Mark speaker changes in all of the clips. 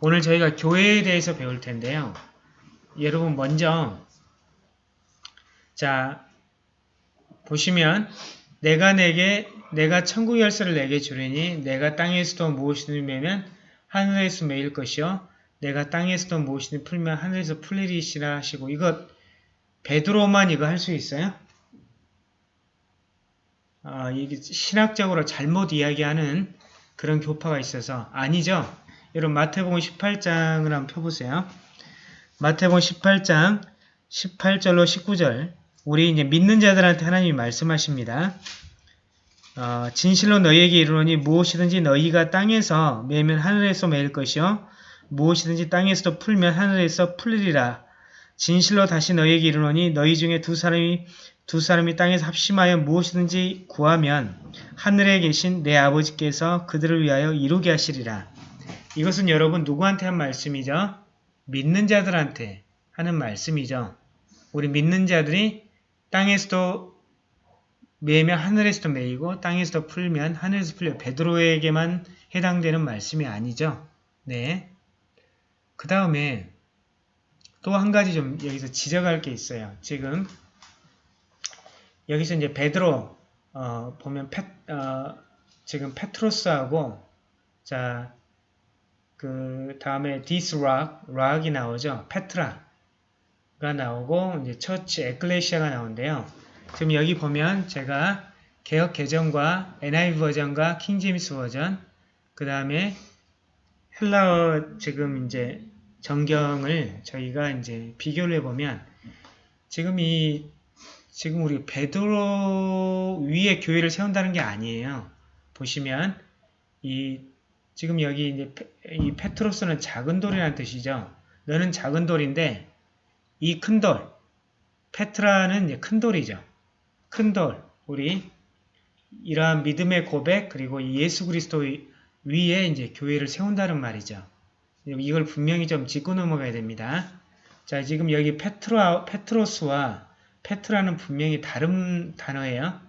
Speaker 1: 오늘 저희가 교회에 대해서 배울 텐데요. 여러분 먼저 자 보시면 내가 내게 내가 천국 열쇠를 내게 주리니 내가 땅에서도 무엇이든 매면 하늘에서 매일 것이요 내가 땅에서도 무엇이든 풀면 하늘에서 풀리리시라 하시고 이거 베드로만 이거 할 수 있어요? 아, 이게 신학적으로 잘못 이야기하는 그런 교파가 있어서 아니죠. 여러분 마태복음 18장을 한번 펴보세요. 마태복음 18장 18절로 19절 우리 이제 믿는 자들한테 하나님이 말씀하십니다. 어, 진실로 너희에게 이르노니 무엇이든지 너희가 땅에서 매면 하늘에서 매일 것이요 무엇이든지 땅에서도 풀면 하늘에서 풀리리라. 진실로 다시 너희에게 이르노니 너희 중에 두 사람이 두 사람이 땅에서 합심하여 무엇이든지 구하면 하늘에 계신 내 아버지께서 그들을 위하여 이루게 하시리라. 이것은 여러분 누구한테 한 말씀이죠? 믿는 자들한테 하는 말씀이죠. 우리 믿는 자들이 땅에서도 매면 하늘에서도 매이고 땅에서도 풀면 하늘에서 풀려 베드로에게만 해당되는 말씀이 아니죠. 네. 그 다음에 또 한 가지 좀 여기서 지적할 게 있어요. 지금 여기서 이제 베드로 어, 보면 페, 어, 지금 페트로스하고 자 그 다음에 rock, rock이 나오죠. 페트라가 나오고 이제 처치 에클레시아가 나오는데요. 지금 여기 보면 제가 개혁 개정과 NIV 버전과 King James 버전 그 다음에 헬라어 지금 이제 정경을 저희가 이제 비교를 해보면 지금 이 지금 우리 베드로 위에 교회를 세운다는 게 아니에요. 보시면 이 지금 여기 이제 이 페트로스는 작은 돌이라는 뜻이죠. 너는 작은 돌인데 이 큰 돌, 페트라는 큰 돌이죠. 큰 돌, 우리 이러한 믿음의 고백 그리고 예수 그리스도 위에 이제 교회를 세운다는 말이죠. 이걸 분명히 좀 짚고 넘어가야 됩니다. 자, 지금 여기 페트로, 페트로스와 페트라는 분명히 다른 단어예요.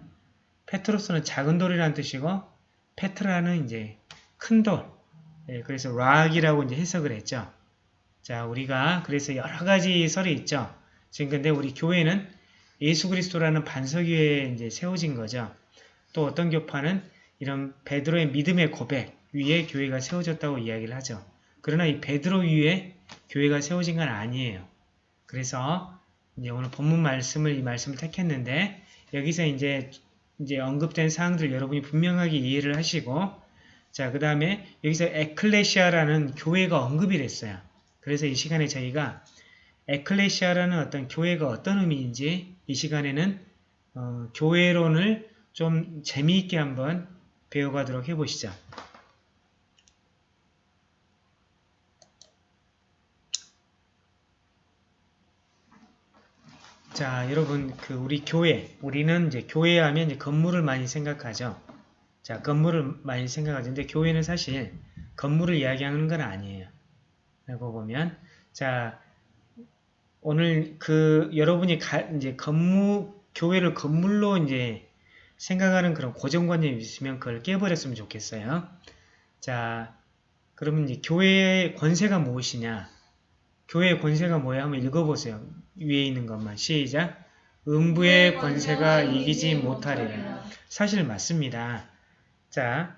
Speaker 1: 페트로스는 작은 돌이라는 뜻이고 페트라는 이제 큰 돌. 예, 그래서 rock이라고 이제 해석을 했죠. 자, 우리가 그래서 여러 가지 설이 있죠. 지금 근데 우리 교회는 예수 그리스도라는 반석 위에 이제 세워진 거죠. 또 어떤 교파는 이런 베드로의 믿음의 고백 위에 교회가 세워졌다고 이야기를 하죠. 그러나 이 베드로 위에 교회가 세워진 건 아니에요. 그래서 이제 오늘 본문 말씀을 이 말씀을 택했는데 여기서 이제 이제 언급된 사항들 여러분이 분명하게 이해를 하시고 자, 그 다음에 여기서 에클레시아라는 교회가 언급이 됐어요. 그래서 이 시간에 저희가 에클레시아라는 어떤 교회가 어떤 의미인지 이 시간에는 어, 교회론을 좀 재미있게 한번 배워가도록 해보시죠. 자, 여러분, 그 우리 교회, 우리는 이제 교회 하면 이제 건물을 많이 생각하죠. 자, 건물을 많이 생각하는데 교회는 사실 건물을 이야기하는 건 아니에요. 라고 보면 자, 오늘 그 여러분이 가, 이제 건물 교회를 건물로 이제 생각하는 그런 고정관념이 있으면 그걸 깨버렸으면 좋겠어요. 자, 그러면 이제 교회의 권세가 무엇이냐? 교회의 권세가 뭐야? 한번 읽어보세요. 위에 있는 것만. 시작. 음부의 권세가 이기지 못하리라. 사실 맞습니다. 자,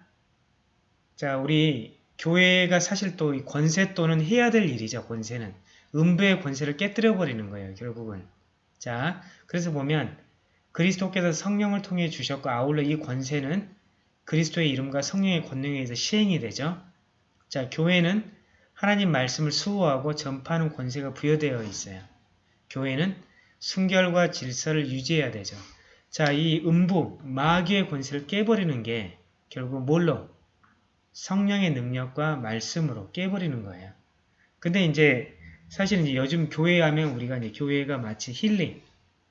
Speaker 1: 자 우리 교회가 사실 또 권세 또는 해야 될 일이죠. 권세는. 음부의 권세를 깨뜨려 버리는 거예요. 결국은. 자, 그래서 보면 그리스도께서 성령을 통해 주셨고 아울러 이 권세는 그리스도의 이름과 성령의 권능에 의해서 시행이 되죠. 자, 교회는 하나님 말씀을 수호하고 전파하는 권세가 부여되어 있어요. 교회는 순결과 질서를 유지해야 되죠. 자, 이 음부, 마귀의 권세를 깨버리는 게 결국 뭘로? 성령의 능력과 말씀으로 깨버리는 거예요. 근데 이제 사실 이제 요즘 교회 하면 우리가 이제 교회가 마치 힐링,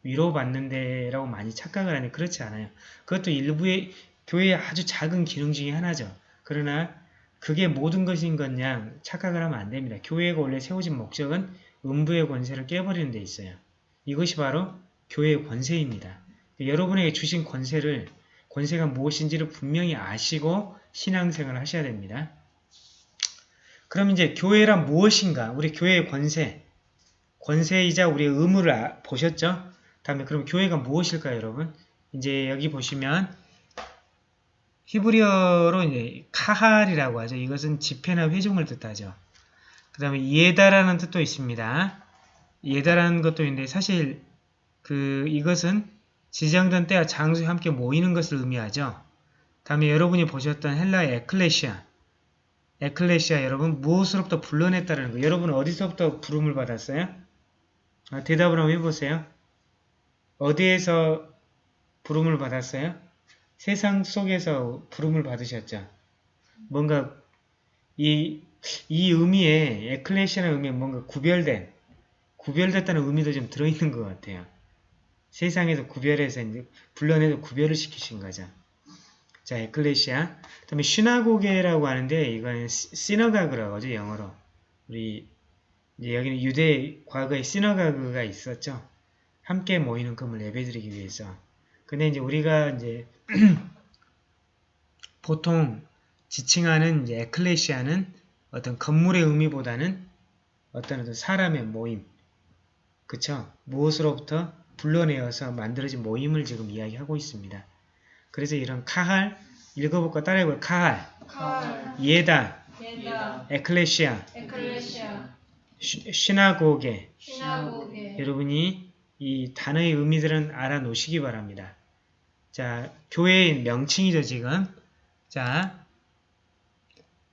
Speaker 1: 위로받는 데라고 많이 착각을 하는데 그렇지 않아요. 그것도 일부의 교회의 아주 작은 기능 중에 하나죠. 그러나 그게 모든 것인 것냐 착각을 하면 안 됩니다. 교회가 원래 세워진 목적은 음부의 권세를 깨버리는 데 있어요. 이것이 바로 교회의 권세입니다. 여러분에게 주신 권세를 권세가 무엇인지를 분명히 아시고 신앙생활을 하셔야 됩니다. 그럼 이제 교회란 무엇인가? 우리 교회의 권세, 권세이자 우리의 의무를 아- 보셨죠? 다음에 그럼 교회가 무엇일까요, 여러분? 이제 여기 보시면 히브리어로 이제 카할이라고 하죠. 이것은 집회나 회중을 뜻하죠. 그 다음에 예다라는 뜻도 있습니다. 예다라는 것도 있는데 사실 그 이것은 지정된 때와 장소에 함께 모이는 것을 의미하죠. 다음에 여러분이 보셨던 헬라의 에클레시아 에클레시아 여러분 무엇으로부터 불러냈다는 거 여러분 어디서부터 부름을 받았어요? 아, 대답을 한번 해보세요. 어디에서 부름을 받았어요? 세상 속에서 부름을 받으셨죠. 뭔가 이, 이 의미에 에클레시아는 의미에 뭔가 구별된 구별됐다는 의미도 좀 들어있는 것 같아요. 세상에서 구별해서 이제 불러내서 구별을 시키신 거죠. 자, 에클레시아. 그 다음에 시나고게라고 하는데 이건 시너가그라고 하죠, 영어로. 우리 이제 여기는 유대 과거에 시너가그가 있었죠. 함께 모이는 금을 예배드리기 위해서. 근데 이제 우리가 이제 보통 지칭하는 이제 에클레시아는 어떤 건물의 의미보다는 어떤 어떤 사람의 모임, 그쵸? 무엇으로부터 불러내어서 만들어진 모임을 지금 이야기하고 있습니다. 그래서 이런 카할, 읽어볼까 따라해볼까? 카할,
Speaker 2: 칼,
Speaker 1: 예다,
Speaker 2: 예다,
Speaker 1: 에클레시아,
Speaker 2: 에클레시아,
Speaker 1: 시- 시나고게
Speaker 2: 시나고게,
Speaker 1: 여러분이 이 단어의 의미들은 알아놓으시기 바랍니다. 자, 교회의 명칭이죠, 지금. 자,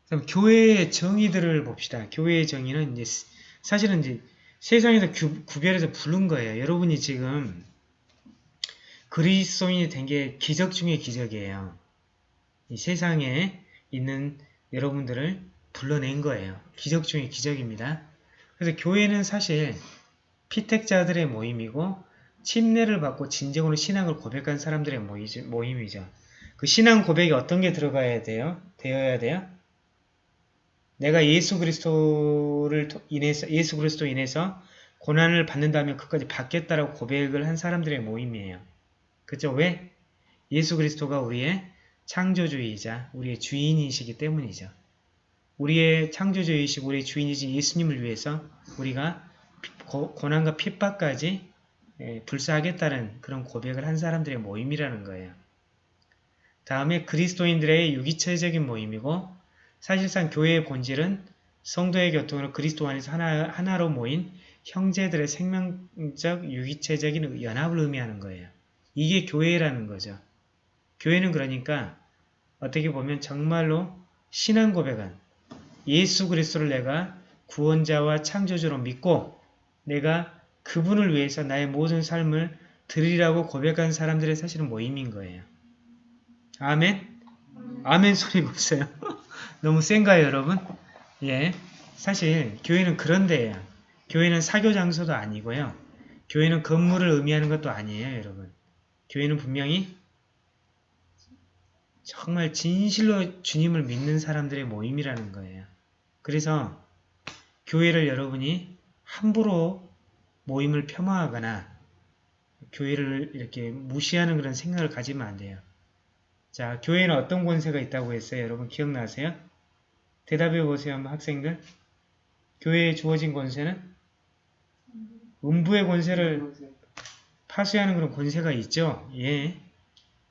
Speaker 1: 그럼 교회의 정의들을 봅시다. 교회의 정의는 이제 스- 사실은 이제 세상에서 규- 구별해서 부른 거예요. 여러분이 지금 그리스도인이 된 게 기적 중의 기적이에요. 이 세상에 있는 여러분들을 불러낸 거예요. 기적 중의 기적입니다. 그래서 교회는 사실 피택자들의 모임이고 침례를 받고 진정으로 신앙을 고백한 사람들의 모임이죠. 그 신앙 고백이 어떤 게 들어가야 돼요? 되어야 돼요? 내가 예수 그리스도를 통- 인해서 예수 그리스도 인해서 고난을 받는다면 그까지 받겠다라고 고백을 한 사람들의 모임이에요. 그죠? 왜? 예수 그리스도가 우리의 창조주이자 우리의 주인이시기 때문이죠. 우리의 창조주이시고 우리의 주인이신 예수님을 위해서 우리가 피- 고, 고난과 핍박까지 예, 불사하겠다는 그런 고백을 한 사람들의 모임이라는 거예요. 다음에 그리스도인들의 유기체적인 모임이고 사실상 교회의 본질은 성도의 교통으로 그리스도 안에서 하나, 하나로 모인 형제들의 생명적 유기체적인 연합을 의미하는 거예요. 이게 교회라는 거죠. 교회는 그러니까 어떻게 보면 정말로 신앙 고백은 예수 그리스도를 내가 구원자와 창조주로 믿고 내가 그분을 위해서 나의 모든 삶을 드리라고 고백한 사람들의 사실은 모임인 거예요. 아멘? 아멘 소리가 없어요. 너무 센가요, 여러분? 예. 사실 교회는 그런 데예요. 교회는 사교 장소도 아니고요. 교회는 건물을 의미하는 것도 아니에요, 여러분. 교회는 분명히 정말 진실로 주님을 믿는 사람들의 모임이라는 거예요. 그래서 교회를 여러분이 함부로 모임을 폄하하거나 교회를 이렇게 무시하는 그런 생각을 가지면 안 돼요. 자, 교회는 어떤 권세가 있다고 했어요? 여러분 기억나세요? 대답해 보세요, 한번 학생들. 교회에 주어진 권세는 음부의 권세를 파수하는 그런 권세가 있죠. 예,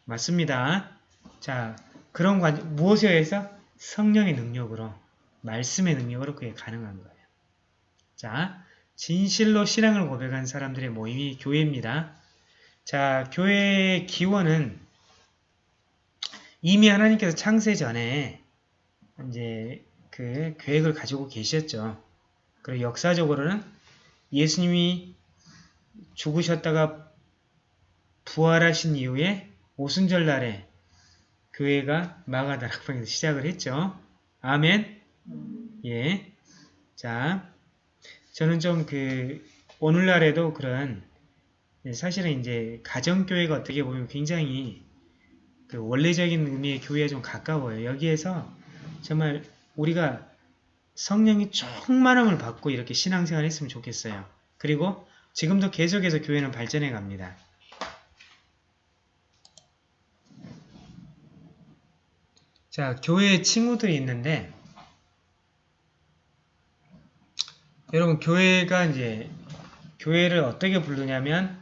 Speaker 1: 맞습니다. 자, 그런 관 무엇에 의해서 성령의 능력으로 말씀의 능력으로 그게 가능한 거예요. 자, 진실로 신앙을 고백한 사람들의 모임이 교회입니다. 자, 교회의 기원은 이미 하나님께서 창세 전에 이제 그 계획을 가지고 계셨죠. 그리고 역사적으로는 예수님이 죽으셨다가 부활하신 이후에 오순절 날에 교회가 마가다락방에서 시작을 했죠. 아멘. 예. 자, 저는 좀 그 오늘날에도 그런 사실은 이제 가정교회가 어떻게 보면 굉장히 그 원래적인 의미의 교회에 좀 가까워요. 여기에서 정말 우리가 성령이 충만함을 받고 이렇게 신앙생활 했으면 좋겠어요. 그리고 지금도 계속해서 교회는 발전해 갑니다. 자, 교회에 친구들이 있는데 여러분 교회가 이제 교회를 어떻게 부르냐면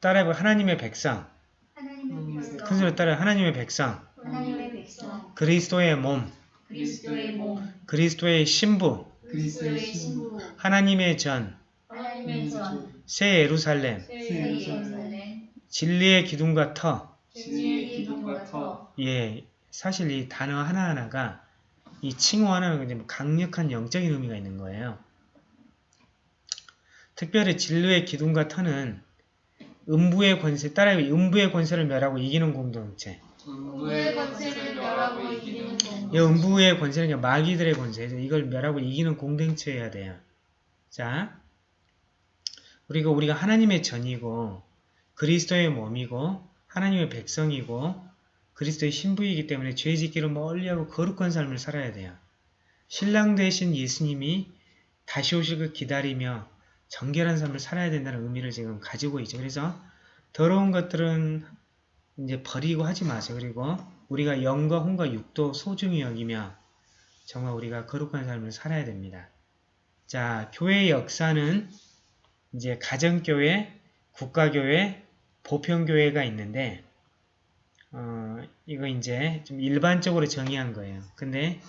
Speaker 1: 따라해보 하나님의 백성.
Speaker 2: 하나님의 백성,
Speaker 1: 큰 소리 따라 하나님의 백성.
Speaker 2: 하나님의 백성,
Speaker 1: 그리스도의 몸
Speaker 2: 그리스도의 몸,
Speaker 1: 그리스도의 신부.
Speaker 2: 그리스도의 신부,
Speaker 1: 하나님의 전.
Speaker 2: 하나님의 전,
Speaker 1: 새 예루살렘.
Speaker 2: 새 예루살렘,
Speaker 1: 진리의 기둥과 터.
Speaker 2: 진리의 기둥과 터,
Speaker 1: 예, 사실 이 단어 하나하나가 이 칭호 하나는 이제 강력한 영적인 의미가 있는 거예요. 특별히 진로의 기둥과 터는 음부의 권세, 따라 음부의 권세를 멸하고 이기는 공동체.
Speaker 2: 우의 권세를 멸하고 이기는 공,
Speaker 1: 이 음부의 권세는 마귀들의 권세죠. 이걸 멸하고 이기는 공동체여야 돼요. 자, 그리고 우리가 하나님의 전이고 그리스도의 몸이고 하나님의 백성이고 그리스도의 신부이기 때문에 죄 짓기를 멀리하고 거룩한 삶을 살아야 돼요. 신랑 되신 예수님이 다시 오실 걸 기다리며 정결한 삶을 살아야 된다는 의미를 지금 가지고 있죠. 그래서 더러운 것들은 이제 버리고 하지 마세요. 그리고 우리가 영과 혼과 육도 소중히 여기며 정말 우리가 거룩한 삶을 살아야 됩니다. 자, 교회의 역사는 이제 가정교회, 국가교회, 보편교회가 있는데 어, 이거 이제 좀 일반적으로 정의한 거예요. 근데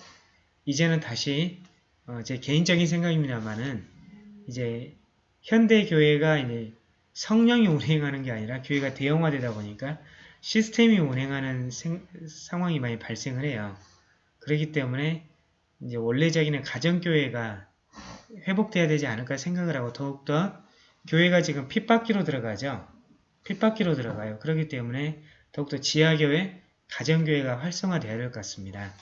Speaker 1: 이제는 다시 어, 제 개인적인 생각입니다만은 이제 현대 교회가 이제 성령이 운행하는 게 아니라 교회가 대형화되다 보니까 시스템이 운행하는 생- 상황이 많이 발생을 해요. 그렇기 때문에 이제 원래적인 가정교회가 회복돼야 되지 않을까 생각을 하고 더욱더 교회가 지금 핏바퀴로 들어가죠. 핏바퀴로 들어가요. 그렇기 때문에 더욱더 지하교회, 가정교회가 활성화되어야 될 것 같습니다.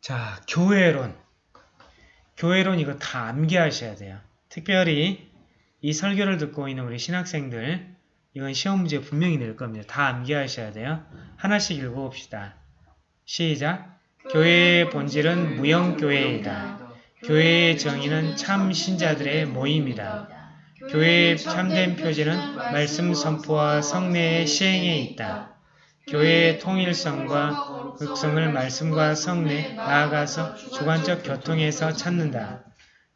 Speaker 1: 자, 교회론. 교회론 이거 다 암기하셔야 돼요. 특별히 이 설교를 듣고 있는 우리 신학생들 이건 시험 문제 분명히 낼 겁니다. 다 암기하셔야 돼요. 하나씩 읽어봅시다. 시작! 교회의 본질은 무형교회이다. 교회의 정의는 참 신자들의 모임이다. 교회의 참된 표지는 말씀 선포와 성례의 시행에 있다. 교회의 통일성과 극성을 말씀과 성례, 나아가서 주관적 교통에서 찾는다.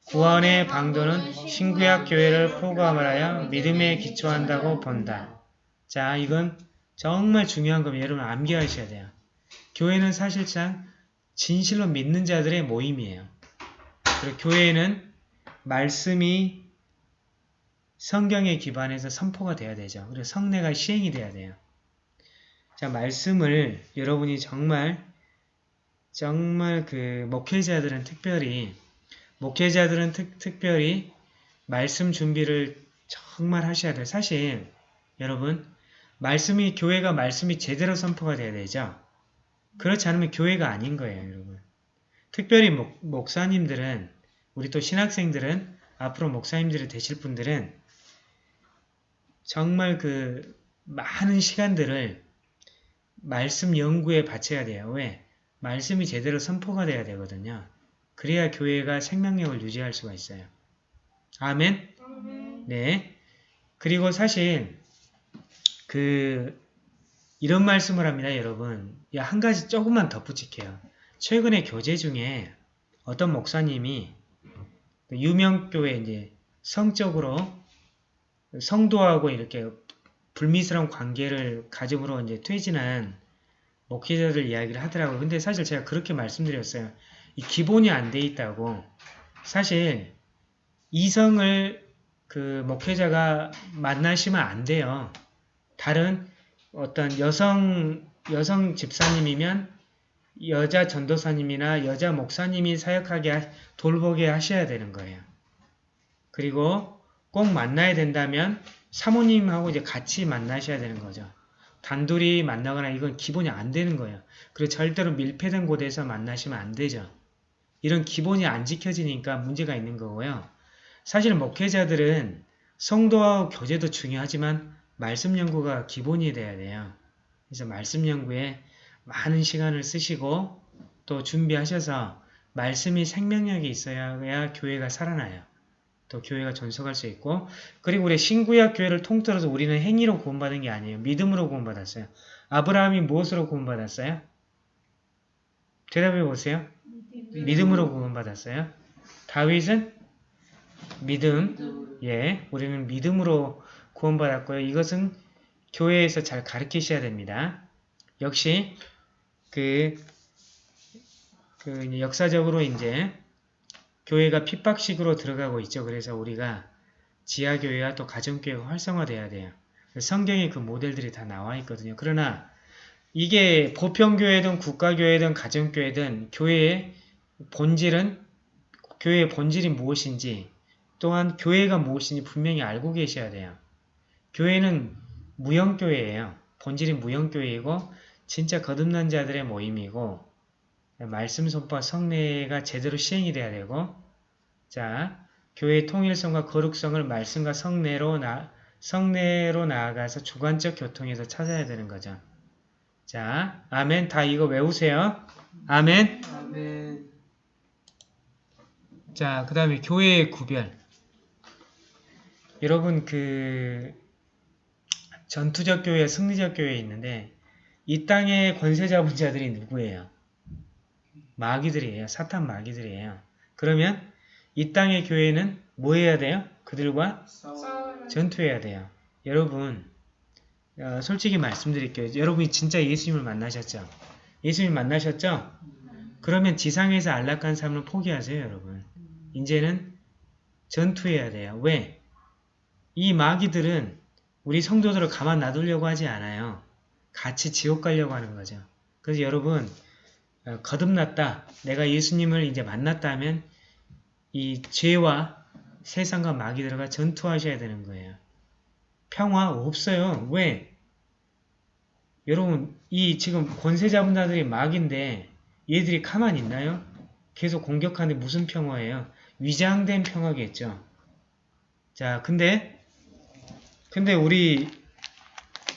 Speaker 1: 구원의 방도는 신구약 교회를 포괄하여 믿음에 기초한다고 본다. 자, 이건 정말 중요한 겁니다. 여러분 암기하셔야 돼요. 교회는 사실상 진실로 믿는 자들의 모임이에요. 그리고 교회는 말씀이 성경에 기반해서 선포가 돼야 되죠. 그리고 성례가 시행이 돼야 돼요. 자, 말씀을 여러분이 정말 정말 그 목회자들은 특별히 목회자들은 특, 특별히 말씀 준비를 정말 하셔야 돼요. 사실 여러분 말씀이 교회가 말씀이 제대로 선포가 돼야 되죠. 그렇지 않으면 교회가 아닌 거예요, 여러분. 특별히 목, 목사님들은 우리 또 신학생들은 앞으로 목사님들이 되실 분들은 정말 그 많은 시간들을 말씀 연구에 바쳐야 돼요. 왜? 말씀이 제대로 선포가 돼야 되거든요. 그래야 교회가 생명력을 유지할 수가 있어요. 아멘? 네. 그리고 사실 그 이런 말씀을 합니다, 여러분. 야, 한 가지 조금만 덧붙일게요. 최근에 교재 중에 어떤 목사님이 그 유명 교회 이제 성적으로 성도하고 이렇게 불미스러운 관계를 가짐으로 이제 퇴진한 목회자들 이야기를 하더라고요. 근데 사실 제가 그렇게 말씀드렸어요. 이 기본이 안 돼 있다고. 사실 이성을 그 목회자가 만나시면 안 돼요. 다른 어떤 여성 여성 집사님이면 여자 전도사님이나 여자 목사님이 사역하게 하- 돌보게 하셔야 되는 거예요. 그리고 꼭 만나야 된다면 사모님하고 이제 같이 만나셔야 되는 거죠. 단둘이 만나거나 이건 기본이 안 되는 거예요. 그리고 절대로 밀폐된 곳에서 만나시면 안 되죠. 이런 기본이 안 지켜지니까 문제가 있는 거고요. 사실 목회자들은 성도와 교제도 중요하지만 말씀 연구가 기본이 돼야 돼요. 그래서 말씀 연구에 많은 시간을 쓰시고 또 준비하셔서 말씀이 생명력이 있어야 교회가 살아나요. 또 교회가 존속할 수 있고 그리고 우리 신구약 교회를 통틀어서 우리는 행위로 구원받은 게 아니에요. 믿음으로 구원받았어요. 아브라함이 무엇으로 구원받았어요? 대답해 보세요.
Speaker 2: 믿음으로.
Speaker 1: 구원받았어요. 다윗은 믿음, 예, 우리는 믿음으로 구원받았고요. 이것은 교회에서 잘 가르치셔야 됩니다. 역시 그, 그 역사적으로 이제 교회가 핍박식으로 들어가고 있죠. 그래서 우리가 지하교회와 또 가정교회가 활성화돼야 돼요. 성경에 그 모델들이 다 나와 있거든요. 그러나 이게 보편교회든 국가교회든 가정교회든 교회의 본질은 교회의 본질이 무엇인지 또한 교회가 무엇인지 분명히 알고 계셔야 돼요. 교회는 무형교회예요. 본질이 무형교회이고 진짜 거듭난 자들의 모임이고 말씀 선포와 성례가 제대로 시행이 돼야 되고 자 교회의 통일성과 거룩성을 말씀과 성례로 나 성례로 나아가서 주관적 교통에서 찾아야 되는 거죠. 자, 아멘. 다 이거 외우세요. 아멘.
Speaker 3: 아멘
Speaker 1: 자, 그 다음에 교회의 구별. 여러분, 그, 전투적 교회, 승리적 교회 있는데, 이 땅의 권세 잡은 자들이 누구예요? 마귀들이에요. 사탄 마귀들이에요. 그러면 이 땅의 교회는 뭐 해야 돼요? 그들과
Speaker 3: 싸워
Speaker 1: 전투해야 돼요. 여러분, 어, 솔직히 말씀드릴게요. 여러분이 진짜 예수님을 만나셨죠? 예수님 만나셨죠? 그러면 지상에서 안락한 삶을 포기하세요, 여러분. 이제는 전투해야 돼요. 왜? 이 마귀들은 우리 성도들을 가만 놔두려고 하지 않아요. 같이 지옥 가려고 하는 거죠. 그래서 여러분, 어, 거듭났다. 내가 예수님을 이제 만났다 하면 이 죄와 세상과 마귀들과 전투하셔야 되는 거예요. 평화 없어요. 왜? 여러분, 이 지금 권세 잡은 자들이 마귀인데 얘들이 가만히 있나요? 계속 공격하는데 무슨 평화예요? 위장된 평화겠죠. 자, 근데 근데 우리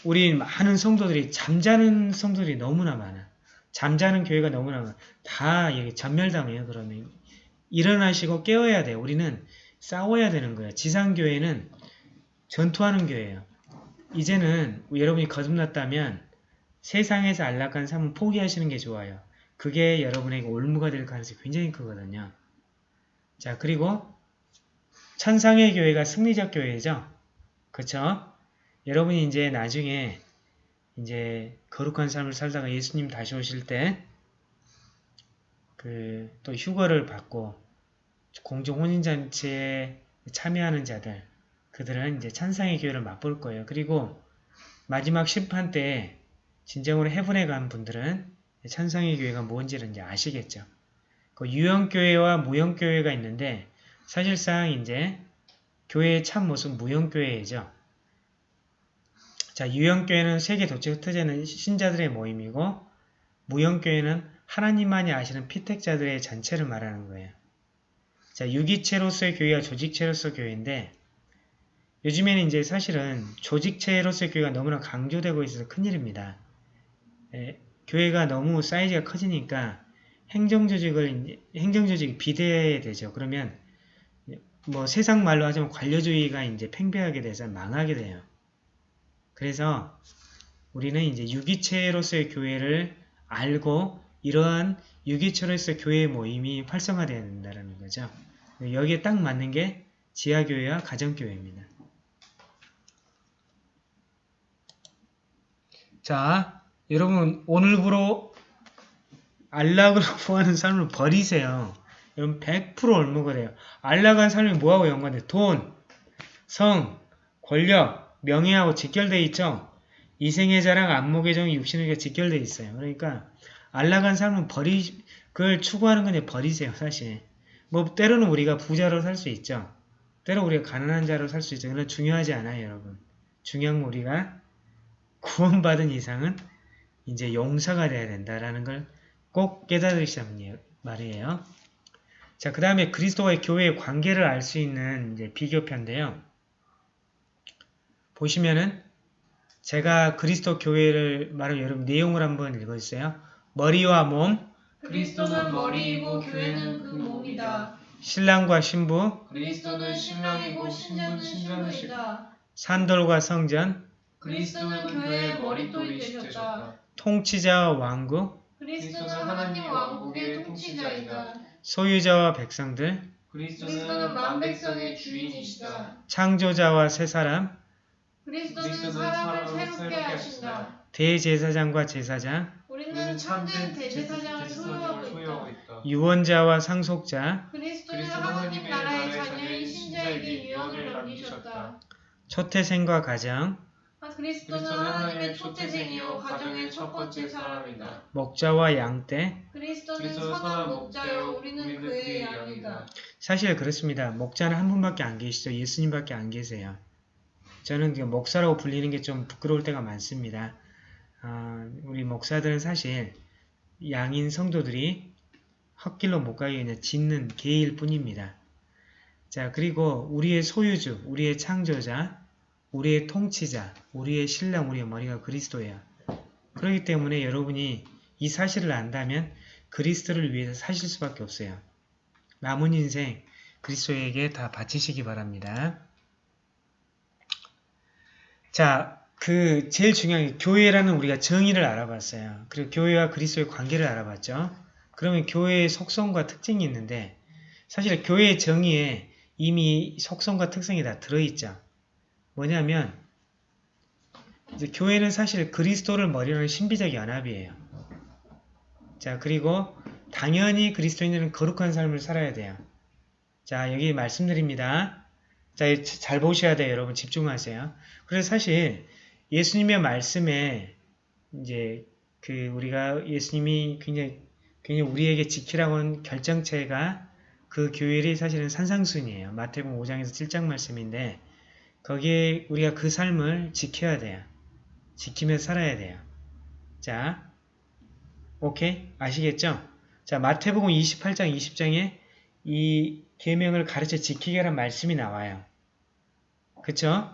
Speaker 1: 우리 많은 성도들이 잠자는 성도들이 너무나 많아. 잠자는 교회가 너무나 많아. 다 이게 전멸당해요. 그러면 일어나시고 깨어야 돼요. 우리는 싸워야 되는 거예요. 지상교회는 전투하는 교회예요. 이제는 여러분이 거듭났다면 세상에서 안락한 삶은 포기하시는 게 좋아요. 그게 여러분에게 올무가 될 가능성이 굉장히 크거든요. 자, 그리고 천상의 교회가 승리적 교회죠. 그쵸? 여러분이 이제 나중에 이제 거룩한 삶을 살다가 예수님 다시 오실 때 그 또 휴거를 받고 공중 혼인잔치에 참여하는 자들 그들은 이제 천상의 교회를 맛볼 거예요. 그리고 마지막 심판 때 진정으로 해분에 간 분들은 천상의 교회가 뭔지를 이제 아시겠죠. 그 유형교회와 무형교회가 있는데 사실상 이제 교회의 참 모습 무형교회죠. 자, 유형교회는 세계 도체 흩어지는 신자들의 모임이고 무형교회는 하나님만이 아시는 피택자들의 전체를 말하는 거예요. 자, 유기체로서의 교회와 조직체로서 교회인데 요즘에는 이제 사실은 조직체로서의 교회가 너무나 강조되고 있어서 큰일입니다. 에, 교회가 너무 사이즈가 커지니까 행정조직을 이제- 행정조직이 비대해야 되죠. 그러면 뭐 세상 말로 하자면 관료주의가 이제 팽배하게 돼서 망하게 돼요. 그래서 우리는 이제 유기체로서의 교회를 알고 이러한 유기체로서의 교회 모임이 활성화되어야 된다는 거죠. 여기에 딱 맞는 게 지하교회와 가정교회입니다. 자, 여러분 오늘부로 안락으로 구하는 삶을 버리세요. 여러분 100% 올무가 돼요. 안락한 삶이 뭐하고 연관돼? 돈, 성, 권력, 명예하고 직결돼 있죠? 이생의 자랑, 안목의 정, 육신에게 직결돼 있어요. 그러니까 안락한 삶은 버리, 그걸 추구하는 건 버리세요, 사실. 뭐 때로는 우리가 부자로 살 수 있죠. 때로 우리가 가난한 자로 살 수 있죠. 그건 중요하지 않아요, 여러분. 중요한 건 우리가 구원받은 이상은 이제 용사가 돼야 된다라는 걸 꼭 깨달으시자는 말이에요. 자, 그 다음에 그리스도와의 교회의 관계를 알 수 있는 이제 비교편인데요. 보시면은 제가 그리스도 교회를 말을 여러분 내용을 한번 읽어주세요. 머리와 몸,
Speaker 2: 그리스도는 머리이고 교회는 그 몸이다.
Speaker 1: 신랑과 신부,
Speaker 3: 그리스도는 신랑이고 신부는 신랑이시다
Speaker 1: 산돌과 성전,
Speaker 2: 그리스도는 교회의 머릿돌이 되셨다.
Speaker 1: 통치자와 왕국,
Speaker 2: 그리스도는 하나님 왕국의 통치자이다.
Speaker 1: 소유자와 백성들,
Speaker 2: 그리스도는 만백성의 주인이시다.
Speaker 1: 창조자와 새 사람,
Speaker 2: 그리스도는 사람을 새롭게 하신다.
Speaker 1: 대제사장과 제사장,
Speaker 2: 우리는 참된 대제사장을 소유하고 있다.
Speaker 1: 유언자와 상속자,
Speaker 2: 그리스도는 하나님 나라의 자녀인 신자에게 유언을 남기셨다.
Speaker 1: 초태생과 가정,
Speaker 2: 아, 그리스도는 하나님의 초태생이요 가정의 첫 번째 사람이다.
Speaker 1: 목자와 양떼.
Speaker 2: 그리스도는
Speaker 3: 그리스도는
Speaker 2: 선한 목자요 우리는 그의. 양이다.
Speaker 1: 사실 그렇습니다. 목자는 한 분밖에 안 계시죠. 예수님밖에 안 계세요. 저는 그 목사라고 불리는 게 좀 부끄러울 때가 많습니다. 아, 우리 목사들은 사실 양인 성도들이 헛길로 못 가게 그냥 짓는 개일 뿐입니다. 자, 그리고 우리의 소유주, 우리의 창조자, 우리의 통치자, 우리의 신랑, 우리의 머리가 그리스도예요. 그렇기 때문에 여러분이 이 사실을 안다면 그리스도를 위해서 사실 수밖에 없어요. 남은 인생 그리스도에게 다 바치시기 바랍니다. 자, 그 제일 중요한 게 교회라는 우리가 정의를 알아봤어요. 그리고 교회와 그리스도의 관계를 알아봤죠. 그러면 교회의 속성과 특징이 있는데 사실 교회의 정의에 이미 속성과 특성이 다 들어있죠. 뭐냐면 이제 교회는 사실 그리스도를 머리로 하는 신비적 연합이에요. 자, 그리고 당연히 그리스도인들은 거룩한 삶을 살아야 돼요. 자, 여기 말씀드립니다. 자, 이거 잘 보셔야 돼요. 여러분 집중하세요. 그래서 사실 예수님의 말씀에 이제 그 우리가 예수님이 굉장히 굉장히 우리에게 지키라고 한 결정체가 그 교회를 사실은 산상순이에요. 마태복음 5장에서 7장 말씀인데 거기에 우리가 그 삶을 지켜야 돼요. 지키며 살아야 돼요. 자, 오케이? 아시겠죠? 자, 마태복음 28장 20장에 이 계명을 가르쳐 지키게란 말씀이 나와요. 그쵸?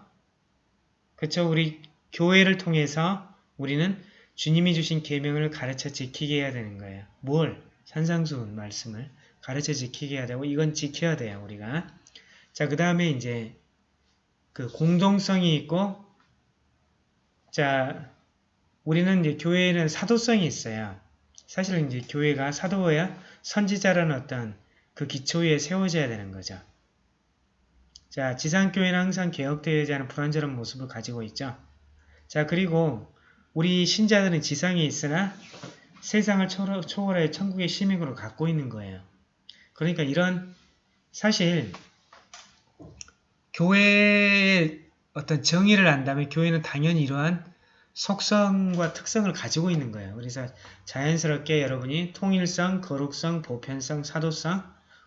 Speaker 1: 그쵸? 우리 교회를 통해서 우리는 주님이 주신 계명을 가르쳐 지키게 해야 되는 거예요. 뭘? 산상수훈 말씀을 가르쳐 지키게 해야 되고 이건 지켜야 돼요. 우리가. 자, 그 다음에 이제 그 공동성이 있고 자, 우리는 이제 교회에는 사도성이 있어요. 사실은 이제 교회가 사도야 선지자라는 어떤 그 기초 위에 세워져야 되는 거죠. 자, 지상교회는 항상 개혁되어야지 하는 불완전한 모습을 가지고 있죠. 자, 그리고 우리 신자들은 지상에 있으나 세상을 초월- 초월해 천국의 시민으로 갖고 있는 거예요. 그러니까 이런 사실 교회의 어떤 정의를 안다면 교회는 당연히 이러한 속성과 특성을 가지고 있는 거예요. 그래서 자연스럽게 여러분이 통일성, 거룩성, 보편성, 사도성,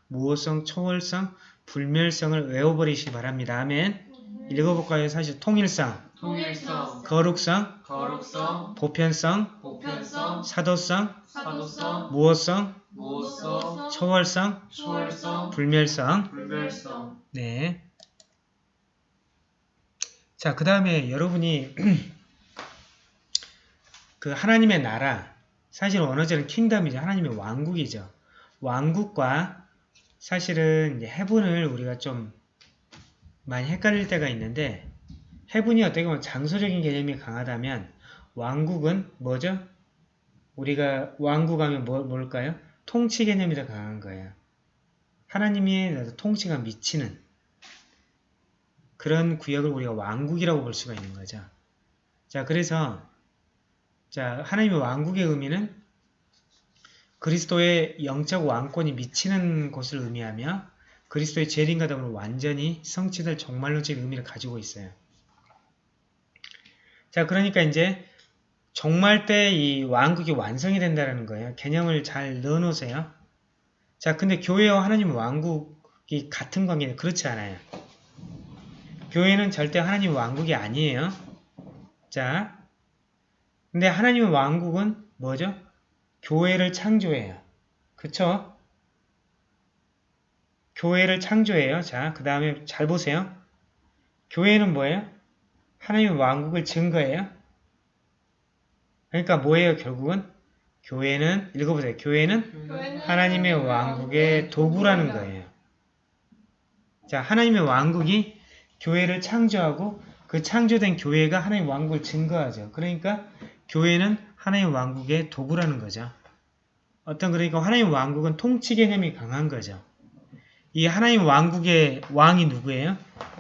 Speaker 1: 무호성, 초월성, 불멸성을 외워버리시기 바랍니다. 아멘. 읽어볼까요? 사실 통일성,
Speaker 3: 통일성,
Speaker 1: 거룩성,
Speaker 3: 거룩성,
Speaker 1: 보편성,
Speaker 3: 보편성,
Speaker 1: 사도성,
Speaker 3: 사도성,
Speaker 1: 무호성,
Speaker 3: 무호성,
Speaker 1: 초월성,
Speaker 3: 초월성,
Speaker 1: 불멸성.
Speaker 3: 불멸성.
Speaker 1: 네. 자, 그 다음에 여러분이 그 하나님의 나라, 사실 언어절은 킹덤이죠. 하나님의 왕국이죠. 왕국과 사실은 해분을 우리가 좀 많이 헷갈릴 때가 있는데 해분이 어떻게 보면 장소적인 개념이 강하다면 왕국은 뭐죠? 우리가 왕국하면 뭐, 뭘까요? 통치 개념이 더 강한 거예요. 하나님의 통치가 미치는 그런 구역을 우리가 왕국이라고 볼 수가 있는 거죠. 자, 그래서 자, 하나님의 왕국의 의미는 그리스도의 영적 왕권이 미치는 곳을 의미하며 그리스도의 재림과 더불어 완전히 성취될 종말론적 의미를 가지고 있어요. 자, 그러니까 이제 종말 때 이 왕국이 완성이 된다는 거예요. 개념을 잘 넣어놓으세요. 자, 근데 교회와 하나님의 왕국이 같은 관계는 그렇지 않아요. 교회는 절대 하나님의 왕국이 아니에요. 자, 근데 하나님의 왕국은 뭐죠? 교회를 창조해요. 그쵸? 교회를 창조해요. 자, 그 다음에 잘 보세요. 교회는 뭐예요? 하나님의 왕국을 증거해요. 그러니까 뭐예요, 결국은? 교회는, 읽어보세요. 교회는
Speaker 2: 교회는
Speaker 1: 하나님의 왕국의 도구라는 거예요. 자, 하나님의 왕국이 교회를 창조하고 그 창조된 교회가 하나님의 왕국을 증거하죠. 그러니까 교회는 하나님의 왕국의 도구라는 거죠. 어떤 그러니까 하나님 왕국은 통치 개념이 강한 거죠. 이 하나님 왕국의 왕이 누구예요?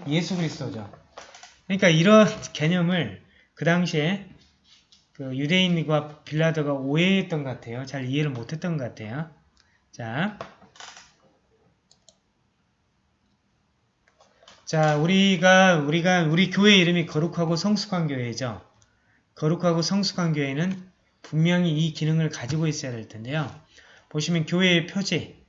Speaker 1: 예수 그리스도죠. 그러니까 이런 개념을 그 당시에 그 유대인과 빌라도가 오해했던 것 같아요. 잘 이해를 못했던 것 같아요. 자, 자 우리가 우리가 우리 교회 이름이 거룩하고 성숙한 교회죠. 거룩하고 성숙한 교회는 분명히 이 기능을 가지고 있어야 될 텐데요. 보시면 교회의 표지.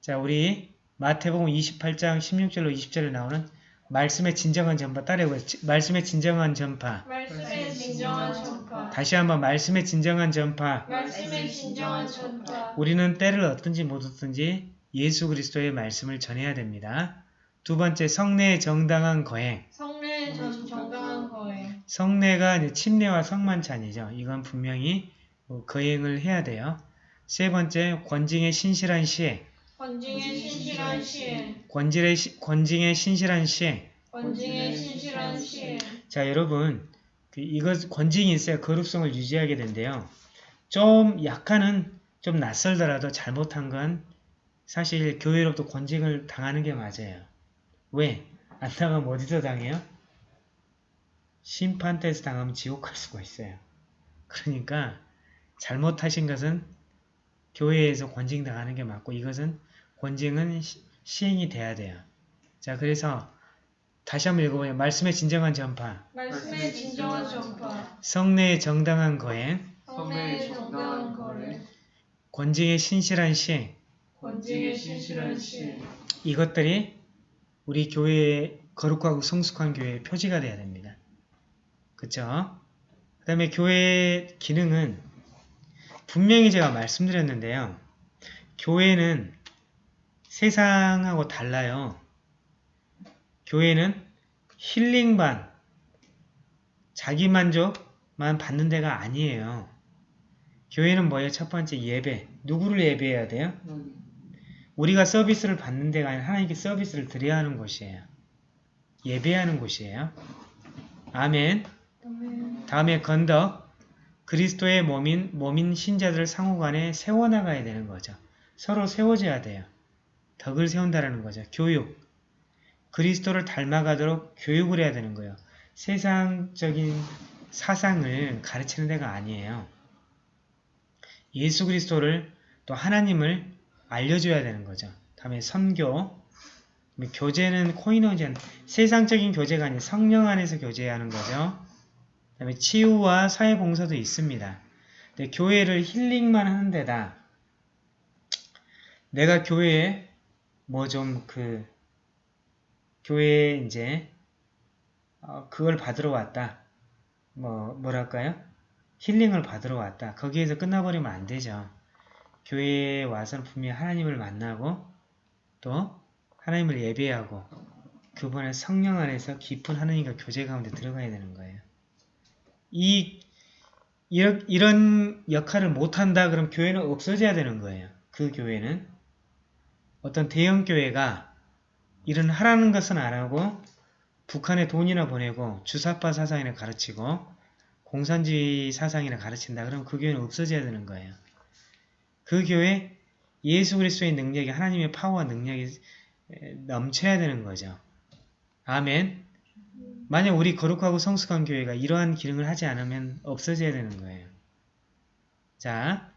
Speaker 1: 자, 우리 마태복음 28장 16절로 20절에 나오는 말씀의 진정한 전파 따라해보세요. 말씀의 진정한 전파.
Speaker 2: 말씀의 진정한 전파.
Speaker 1: 다시 한번 말씀의 진정한 전파.
Speaker 2: 말씀의 진정한 전파.
Speaker 1: 우리는 때를 얻든지 못 얻든지 예수 그리스도의 말씀을 전해야 됩니다. 두 번째 성례의 정당한 거행.
Speaker 2: 성례의 전 정당한 거행.
Speaker 1: 성례가 이제 침례와 성만찬이죠. 이건 분명히 뭐 거행을 해야 돼요. 세 번째 권징의 신실한 시행.
Speaker 2: 권징의 신실한 시행.
Speaker 1: 권질의 시- 권징의 신실한 시행.
Speaker 2: 권징의 신실한 시행.
Speaker 1: 자 여러분 그 이거 권징이 있어야 거룩성을 유지하게 된대요. 좀 약간은 좀 낯설더라도 잘못한 건 사실 교회로부터 권징을 당하는 게 맞아요. 왜? 안 당하면 어디서 당해요? 심판대에서 당하면 지옥 갈 수가 있어요. 그러니까 잘못하신 것은 교회에서 권징 당하는 게 맞고 이것은 권징은 시- 시행이 돼야 돼요. 자 그래서 다시 한번 읽어보요 말씀의 진정한 전파,
Speaker 2: 말씀의 진정한 전파.
Speaker 1: 성례의 정당한 거행,
Speaker 2: 성례의 정당한 거래.
Speaker 1: 권징의 신실한 시행
Speaker 2: 권징의 신실한 시행.
Speaker 1: 이것들이 우리 교회의 거룩하고 성숙한 교회의 표지가 돼야 됩니다. 그쵸? 그 다음에 교회의 기능은 분명히 제가 말씀드렸는데요. 교회는 세상하고 달라요. 교회는 힐링반, 자기만족만 받는 데가 아니에요. 교회는 뭐예요? 첫 번째 예배. 누구를 예배해야 돼요? 우리가 서비스를 받는 데가 아니라 하나님께 서비스를 드려야 하는 곳이에요. 예배하는 곳이에요. 아멘. 다음에 건덕. 그리스도의 몸인, 몸인 신자들을 상호간에 세워나가야 되는 거죠. 서로 세워져야 돼요. 덕을 세운다라는 거죠. 교육. 그리스도를 닮아가도록 교육을 해야 되는 거예요. 세상적인 사상을 가르치는 데가 아니에요. 예수 그리스도를 또 하나님을 알려줘야 되는 거죠. 다음에 선교, 교제는 코이노젠, 세상적인 교제가 아니라 성령 안에서 교제하는 거죠. 그다음에 치유와 사회봉사도 있습니다. 근데 교회를 힐링만 하는 데다 내가 교회에 뭐 좀 그 교회에 이제 어, 그걸 받으러 왔다. 뭐 뭐랄까요? 힐링을 받으러 왔다. 거기에서 끝나버리면 안 되죠. 교회에 와서는 분명히 하나님을 만나고 또 하나님을 예배하고 그분의 성령 안에서 깊은 하나님과 교제 가운데 들어가야 되는 거예요. 이 이런, 역할을 못한다 그럼 교회는 없어져야 되는 거예요. 그 교회는 어떤 대형 교회가 이런 하라는 것은 안 하고 북한에 돈이나 보내고 주사파 사상이나 가르치고 공산주의 사상이나 가르친다 그러면 그 교회는 없어져야 되는 거예요. 그 교회 예수 그리스도의 능력이 하나님의 파워와 능력이 넘쳐야 되는 거죠. 아멘. 만약 우리 거룩하고 성숙한 교회가 이러한 기능을 하지 않으면 없어져야 되는 거예요. 자,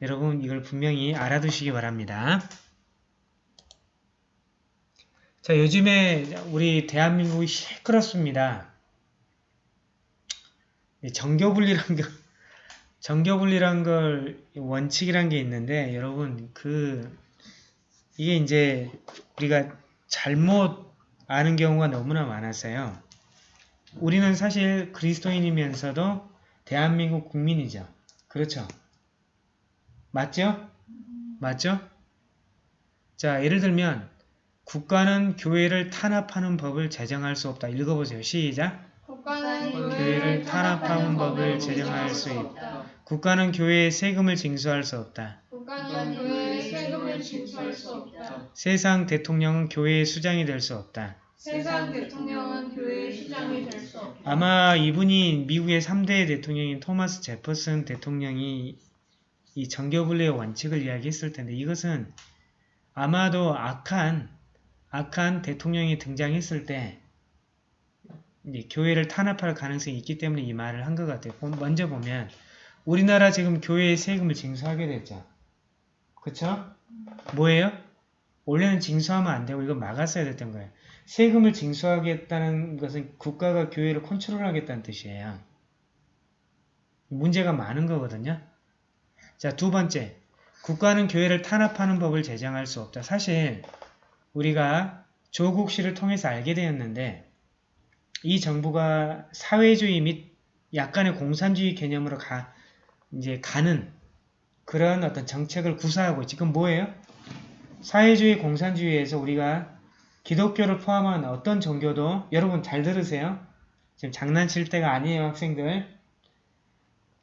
Speaker 1: 여러분 이걸 분명히 알아두시기 바랍니다. 자, 요즘에 우리 대한민국이 시끄럽습니다. 정교분리란 거, 정교분리란 걸 원칙이란 게 있는데 여러분 그 이게 이제 우리가 잘못 아는 경우가 너무나 많았어요. 우리는 사실 그리스도인이면서도 대한민국 국민이죠. 그렇죠? 맞죠? 맞죠? 자, 예를 들면 국가는 교회를 탄압하는 법을 제정할 수 없다. 읽어보세요. 시작.
Speaker 2: 국가는
Speaker 1: 교회를 탄압하는 법을 제정할 수 있다. 국가는 교회에 세금을 징수할 수 없다.
Speaker 2: 국가는 교회에 세금을 징수할 수 없다.
Speaker 1: 세상 대통령은 교회의 수장이 될 수 없다.
Speaker 2: 세상 대통령은 교회의 수장이 될 수 없다.
Speaker 1: 아마 이분이 미국의 3대 대통령인 토마스 제퍼슨 대통령이 이 정교분리의 원칙을 이야기했을 텐데 이것은 아마도 악한 악한 대통령이 등장했을 때 이제 교회를 탄압할 가능성이 있기 때문에 이 말을 한 것 같아요. 보- 먼저 보면 우리나라 지금 교회에 세금을 징수하게 됐죠. 그쵸? 뭐예요? 원래는 징수하면 안 되고 이거 막았어야 됐던 거예요. 세금을 징수하겠다는 것은 국가가 교회를 컨트롤하겠다는 뜻이에요. 문제가 많은 거거든요. 자, 두 번째. 국가는 교회를 탄압하는 법을 제정할 수 없다. 사실 우리가 조국 씨를 통해서 알게 되었는데 이 정부가 사회주의 및 약간의 공산주의 개념으로 가, 이제 가는 그런 어떤 정책을 구사하고. 그건 뭐예요? 사회주의 공산주의에서 우리가 기독교를 포함한 어떤 종교도 여러분 잘 들으세요. 지금 장난칠 때가 아니에요 학생들.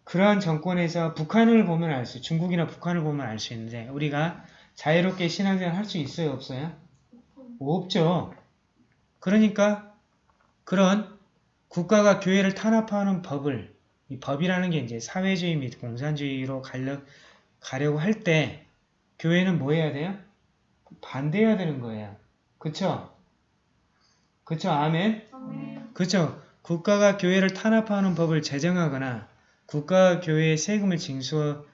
Speaker 1: 그러한 정권에서 북한을 보면 알 수, 중국이나 북한을 보면 알 수 있는데 우리가 자유롭게 신앙생활 할 수 있어요 없어요? 없죠. 그러니까 그런 국가가 교회를 탄압하는 법을 이 법이라는 게 이제 사회주의 및 공산주의로 가려, 가려고 할 때 교회는 뭐 해야 돼요? 반대해야 되는 거예요. 그쵸? 그쵸? 아멘?
Speaker 2: 아멘.
Speaker 1: 그쵸? 국가가 교회를 탄압하는 법을 제정하거나 국가가 교회에 세금을 징수하려고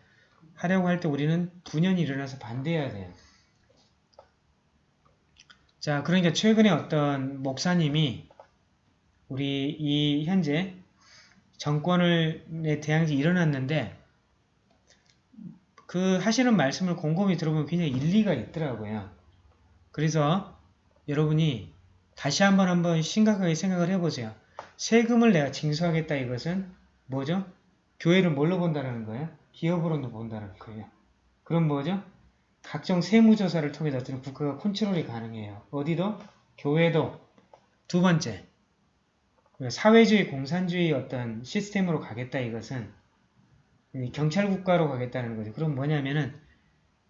Speaker 1: 할 때 우리는 분연히 일어나서 반대해야 돼요. 자, 그러니까 최근에 어떤 목사님이 우리 이 현재 정권에 대항이 일어났는데 그 하시는 말씀을 곰곰이 들어보면 굉장히 일리가 있더라고요. 그래서 여러분이 다시 한번 한번 심각하게 생각을 해보세요. 세금을 내가 징수하겠다 이것은 뭐죠? 교회를 뭘로 본다는 거예요? 기업으로도 본다는 거예요. 그럼 뭐죠? 각종 세무조사를 통해서 어떤 국가가 컨트롤이 가능해요. 어디도? 교회도. 두 번째, 사회주의 공산주의 어떤 시스템으로 가겠다 이것은 이 경찰국가로 가겠다는 거죠. 그럼 뭐냐면은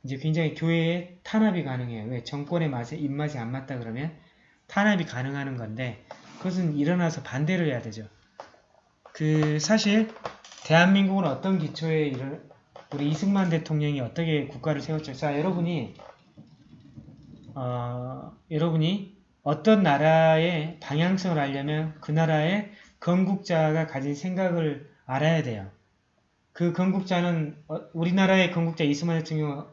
Speaker 1: 이제 굉장히 교회에 탄압이 가능해요. 왜? 정권의 맛에 입맛이 안 맞다 그러면 탄압이 가능하는 건데 그것은 일어나서 반대를 해야 되죠. 그 사실 대한민국은 어떤 기초에 일어 우리 이승만 대통령이 어떻게 국가를 세웠죠? 자, 여러분이 어, 여러분이 어떤 나라의 방향성을 알려면 그 나라의 건국자가 가진 생각을 알아야 돼요. 그 건국자는 어, 우리나라의 건국자 이승만 대통령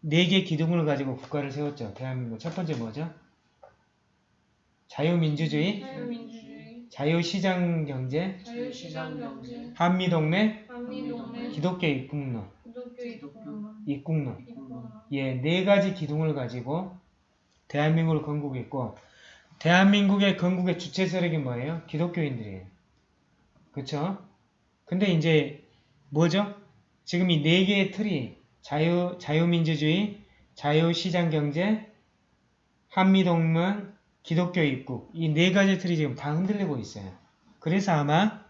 Speaker 1: 네개 기둥을 가지고 국가를 세웠죠. 대한민국 첫 번째 뭐죠? 자유민주주의,
Speaker 2: 자유민주주의,
Speaker 1: 자유시장경제,
Speaker 2: 자유시장경제,
Speaker 1: 한미동맹,
Speaker 2: 한미동맹,
Speaker 1: 기독교 입국론,
Speaker 2: 기독교 입국론,
Speaker 1: 입국론.
Speaker 2: 입국론,
Speaker 1: 예, 네 가지 기둥을 가지고 대한민국을 건국했고 대한민국의 건국의 주체 세력이 뭐예요? 기독교인들이에요. 그쵸? 근데 이제 뭐죠? 지금 이 네 개의 틀이 자유, 자유민주주의, 자유시장경제, 한미동맹, 기독교 입국 이 네 가지 틀이 지금 다 흔들리고 있어요. 그래서 아마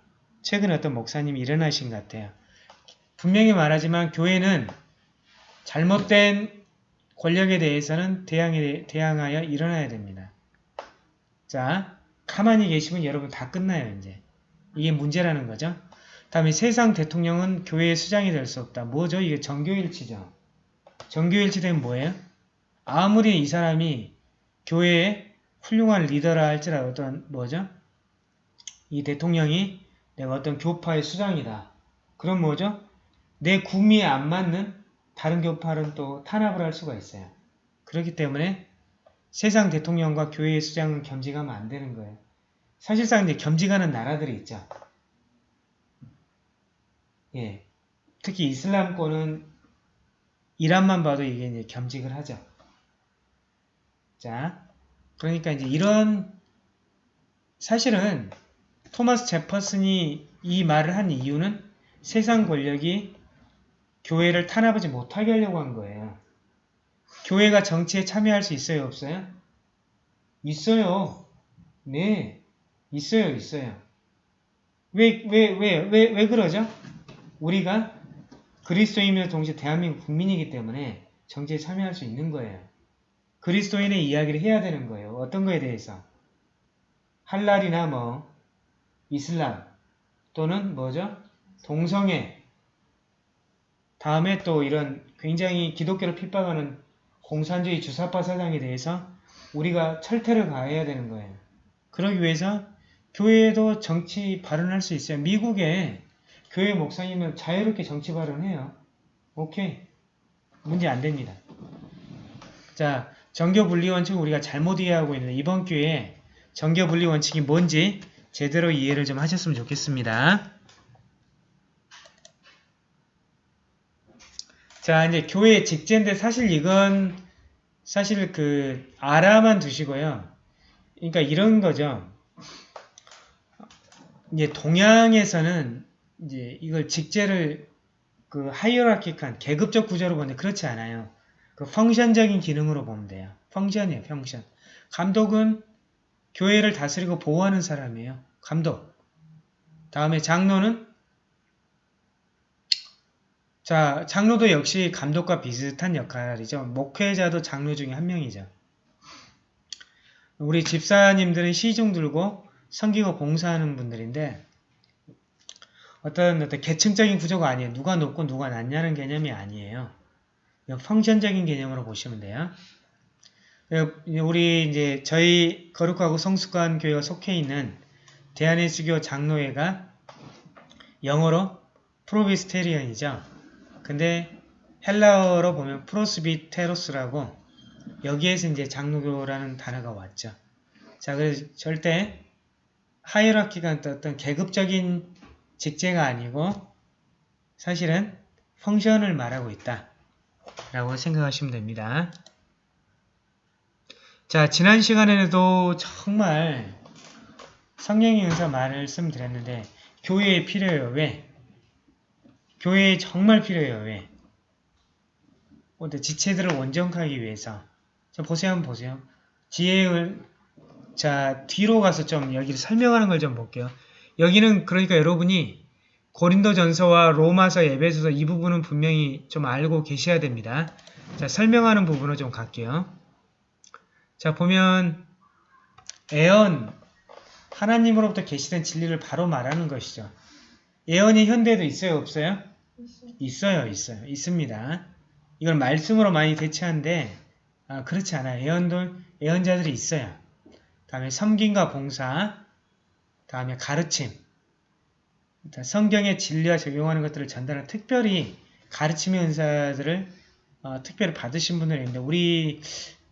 Speaker 1: 최근에 어떤 목사님이 일어나신 것 같아요. 분명히 말하지만 교회는 잘못된 권력에 대해서는 대항에, 대항하여 일어나야 됩니다. 자, 가만히 계시면 여러분 다 끝나요, 이제. 이게 문제라는 거죠. 다음에 세상 대통령은 교회의 수장이 될 수 없다. 뭐죠? 이게 정교일치죠. 정교일치 되면 뭐예요? 아무리 이 사람이 교회의 훌륭한 리더라 할지라도 어떤 뭐죠? 이 대통령이 내가 어떤 교파의 수장이다. 그럼 뭐죠? 내 구미에 안 맞는 다른 교파는 또 탄압을 할 수가 있어요. 그렇기 때문에 세상 대통령과 교회의 수장은 겸직하면 안 되는 거예요. 사실상 이제 겸직하는 나라들이 있죠. 예. 특히 이슬람권은 이란만 봐도 이게 이제 겸직을 하죠. 자, 그러니까 이제 이런 사실은 토마스 제퍼슨이 이 말을 한 이유는 세상 권력이 교회를 탄압하지 못하게 하려고 한 거예요. 교회가 정치에 참여할 수 있어요, 없어요? 있어요. 네, 있어요, 있어요. 왜, 왜, 왜, 왜, 왜 그러죠? 우리가 그리스도인이며 동시에 대한민국 국민이기 때문에 정치에 참여할 수 있는 거예요. 그리스도인의 이야기를 해야 되는 거예요. 어떤 거에 대해서? 할랄이나 뭐, 이슬람, 또는 뭐죠? 동성애, 다음에 또 이런 굉장히 기독교를 핍박하는 공산주의 주사파 사상에 대해서 우리가 철퇴를 가해야 되는 거예요. 그러기 위해서 교회에도 정치 발언할 수 있어요. 미국에 교회 목사님은 자유롭게 정치 발언해요. 오케이. 문제 안 됩니다. 자, 정교 분리 원칙을 우리가 잘못 이해하고 있는데 이번 기회에 정교 분리 원칙이 뭔지 제대로 이해를 좀 하셨으면 좋겠습니다. 자, 이제 교회 직제인데 사실 이건 사실 그 알아만 두시고요. 그러니까 이런 거죠. 이제 동양에서는 이제 이걸 직제를 그 하이어라키한 계급적 구조로 보는데 그렇지 않아요. 그 펑션적인 기능으로 보면 돼요. 펑션이에요, 펑션. 감독은 교회를 다스리고 보호하는 사람이에요. 감독. 다음에 장로는 자, 장로도 역시 감독과 비슷한 역할이죠. 목회자도 장로 중에 한 명이죠. 우리 집사님들은 시중 들고 섬기고 봉사하는 분들인데 어떤 어떤 계층적인 구조가 아니에요. 누가 높고 누가 낮냐는 개념이 아니에요. 펑션적인 개념으로 보시면 돼요. 우리 이제 저희 거룩하고 성숙한 교회가 속해 있는 대한예수교 장로회가 영어로 프로비스테리언이죠. 근데 헬라어로 보면 프로스비테로스라고 여기에서 이제 장로교라는 단어가 왔죠. 자, 그래서 절대 하이라키가 어떤 계급적인 직제가 아니고 사실은 펑션을 말하고 있다. 라고 생각하시면 됩니다. 자, 지난 시간에도 정말 성령의 은사 말씀드렸는데 교회에 필요해요. 왜? 교회에 정말 필요해요. 왜? 어때 지체들을 원정하기 위해서. 자, 보세요. 한번 보세요. 지혜를 자, 뒤로 가서 좀 여기를 설명하는 걸 좀 볼게요. 여기는 그러니까 여러분이 고린도전서와 로마서, 에베소서 이 부분은 분명히 좀 알고 계셔야 됩니다. 자, 설명하는 부분으로 좀 갈게요. 자, 보면 애언, 하나님으로부터 계시된 진리를 바로 말하는 것이죠. 예언이 현대에도 있어요? 없어요? 있어요. 있어요. 있습니다. 이걸 말씀으로 많이 대체하는데 아, 그렇지 않아요. 예언들, 예언자들이 있어요. 다음에 섬김과 봉사, 다음에 가르침, 성경의 진리와 적용하는 것들을 전달하는 특별히 가르침의 은사들을 어, 특별히 받으신 분들이 있는데 우리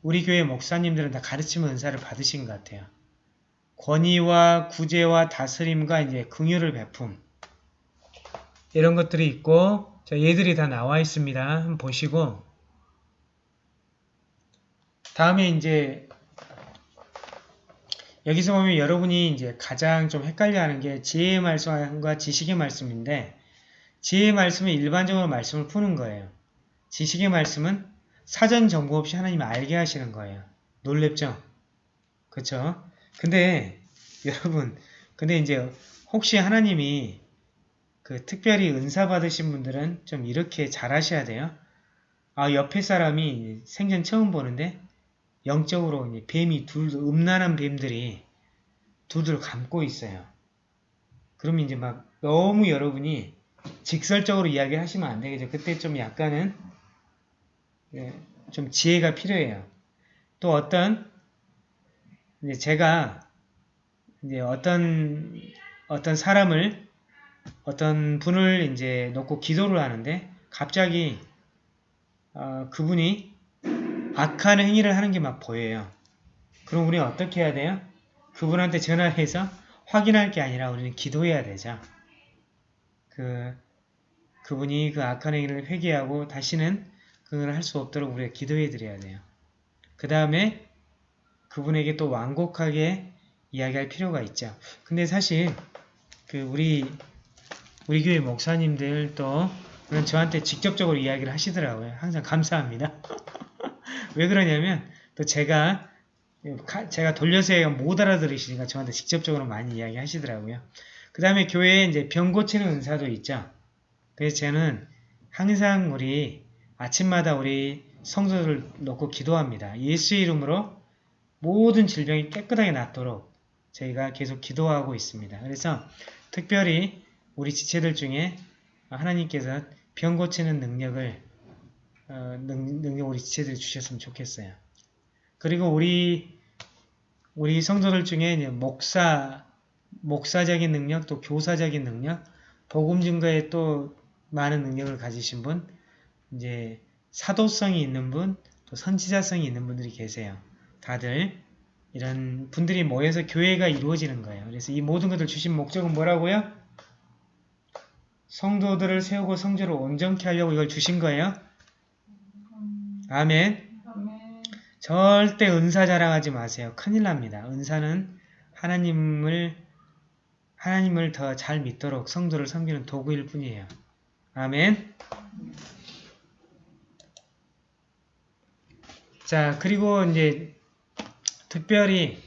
Speaker 1: 우리 교회 목사님들은 다 가르침의 은사를 받으신 것 같아요. 권위와 구제와 다스림과 이제 긍휼을 베품 이런 것들이 있고 자, 얘들이 다 나와 있습니다. 한번 보시고 다음에 이제 여기서 보면 여러분이 이제 가장 좀 헷갈려하는 게 지혜의 말씀과 지식의 말씀인데 지혜의 말씀은 일반적으로 말씀을 푸는 거예요. 지식의 말씀은 사전 정보 없이 하나님이 알게 하시는 거예요. 놀랍죠? 그쵸? 근데 여러분 근데 이제 혹시 하나님이 그 특별히 은사 받으신 분들은 좀 이렇게 잘 하셔야 돼요. 아 옆에 사람이 생전 처음 보는데 영적으로 뱀이 둘 음란한 뱀들이 둘둘 감고 있어요. 그러면 이제 막 너무 여러분이 직설적으로 이야기를 하시면 안 되겠죠. 그때 좀 약간은 예, 좀 지혜가 필요해요. 또 어떤 이제 제가 이제 어떤 어떤 사람을 어떤 분을 이제 놓고 기도를 하는데 갑자기 어, 그분이 악한 행위를 하는 게 막 보여요. 그럼 우리는 어떻게 해야 돼요? 그분한테 전화해서 확인할 게 아니라 우리는 기도해야 되죠. 그, 그분이 그 악한 행위를 회개하고 다시는 그걸 할 수 없도록 우리가 기도해 드려야 돼요. 그 다음에 그분에게 또 완곡하게 이야기할 필요가 있죠. 근데 사실 그 우리 우리 교회 목사님들도 저한테 직접적으로 이야기를 하시더라고요. 항상 감사합니다. 왜 그러냐면 또 제가 제가 돌려서 못 알아들으시니까 저한테 직접적으로 많이 이야기 하시더라고요. 그 다음에 교회에 이제 병 고치는 은사도 있죠. 그래서 저는 항상 우리 아침마다 우리 성도를 놓고 기도합니다. 예수 이름으로 모든 질병이 깨끗하게 낫도록 저희가 계속 기도하고 있습니다. 그래서 특별히 우리 지체들 중에 하나님께서 병 고치는 능력을 어, 능, 능력 우리 지체들이 주셨으면 좋겠어요. 그리고 우리 우리 성도들 중에 목사 목사적인 능력 또 교사적인 능력 복음 증거에 또 많은 능력을 가지신 분 이제 사도성이 있는 분 또 선지자성이 있는 분들이 계세요. 다들 이런 분들이 모여서 교회가 이루어지는 거예요. 그래서 이 모든 것을 주신 목적은 뭐라고요? 성도들을 세우고 성조를 온전케 하려고 이걸 주신 거예요. 아멘. 절대 은사 자랑하지 마세요. 큰일 납니다. 은사는 하나님을 하나님을 더 잘 믿도록 성도를 섬기는 도구일 뿐이에요. 아멘. 자, 그리고 이제 특별히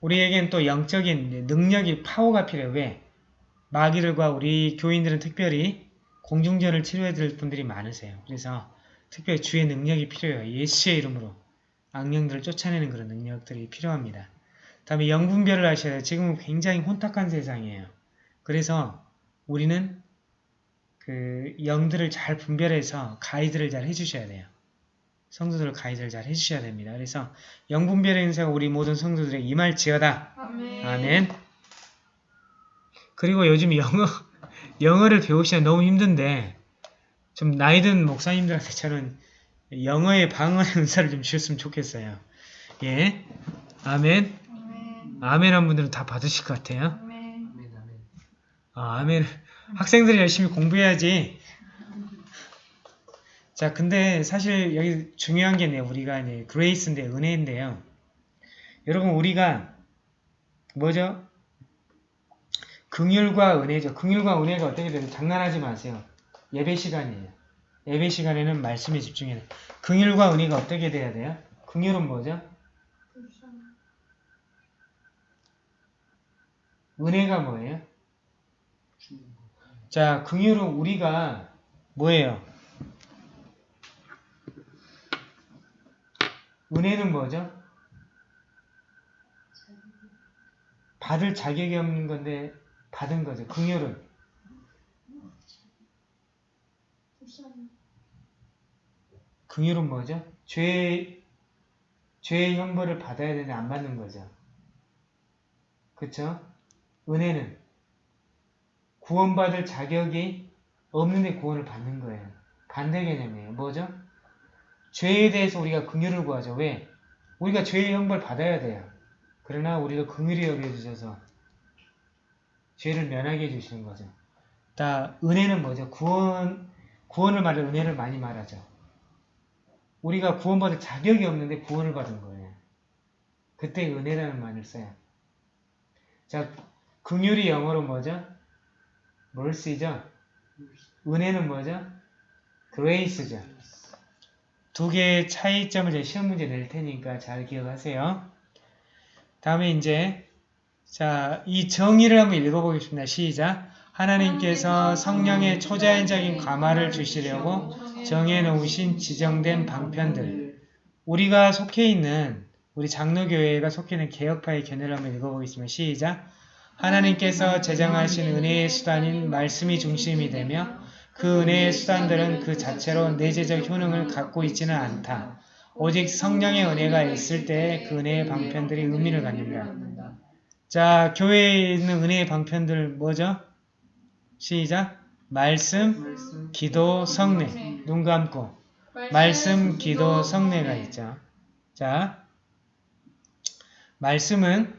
Speaker 1: 우리에겐 또 영적인 능력이 파워가 필요해요. 왜? 마귀들과 우리 교인들은 특별히 공중전을 치료해 드릴 분들이 많으세요. 그래서 특별히 주의 능력이 필요해요. 예수의 이름으로 악령들을 쫓아내는 그런 능력들이 필요합니다. 다음에 영분별을 하셔야 돼요. 지금은 굉장히 혼탁한 세상이에요. 그래서 우리는 그 영들을 잘 분별해서 가이드를 잘 해주셔야 돼요. 성도들을 가이드를 잘 해주셔야 됩니다. 그래서 영분별의 은사가 우리 모든 성도들에게 임할지어다.
Speaker 3: 아멘.
Speaker 1: 아멘. 그리고 요즘 영어, 영어를 배우시면 너무 힘든데, 좀 나이든 목사님들한테 저는 영어의 방언의 은사를 좀 주셨으면 좋겠어요. 예. 아멘.
Speaker 3: 아멘.
Speaker 1: 아멘 한 분들은 다 받으실 것 같아요.
Speaker 3: 아멘.
Speaker 2: 아, 아멘.
Speaker 1: 학생들이 열심히 공부해야지. 자, 근데 사실 여기 중요한 게 네, 우리가 이제 grace인데, 은혜인데요. 여러분, 우리가 뭐죠? 긍휼과 은혜죠. 긍휼과 은혜가 어떻게 되는 장난하지 마세요. 예배 시간이에요. 예배 시간에는 말씀에 집중해야 돼요. 긍휼과 은혜가 어떻게 돼야 돼요? 긍휼은 뭐죠? 은혜가 뭐예요? 자, 긍휼은 우리가 뭐예요? 은혜는 뭐죠? 받을 자격이 없는 건데 받은 거죠. 긍휼은 긍휼은 뭐죠? 죄 죄의 형벌을 받아야 되는데 안 받는 거죠. 그쵸? 은혜는 구원받을 자격이 없는데 구원을 받는 거예요. 반대 개념이에요. 뭐죠? 죄에 대해서 우리가 긍휼을 구하죠. 왜? 우리가 죄의 형벌 받아야 돼요. 그러나 우리를 긍휼히 여겨주셔서 죄를 면하게 해주시는 거죠. 다 은혜는 뭐죠? 구원 구원을 말해 은혜를 많이 말하죠. 우리가 구원받을 자격이 없는데 구원을 받은 거예요. 그때 은혜라는 말을 써요. 자, 긍휼이 영어로 뭐죠? mercy죠? 은혜는 뭐죠? grace죠. 두 개의 차이점을 제 시험 문제 낼 테니까 잘 기억하세요. 다음에 이제 자, 이 정의를 한번 읽어보겠습니다. 시작. 하나님께서 성령의 초자연적인 감화를 주시려고 정해놓으신 지정된 방편들 우리가 속해 있는 우리 장로교회가 속해 있는 개혁파의 견해를 한번 읽어보겠습니다. 시작. 하나님께서 제정하신 은혜의 수단인 말씀이 중심이 되며 그 은혜의 수단들은 그 자체로 내재적 효능을 갖고 있지는 않다. 오직 성령의 은혜가 있을 때 그 은혜의 방편들이 의미를 갖는다. 자, 교회에 있는 은혜의 방편들 뭐죠? 시작. 말씀,
Speaker 2: 말씀
Speaker 1: 기도, 성례. 눈 감고. 말씀, 기도, 성례가 있죠. 자, 말씀은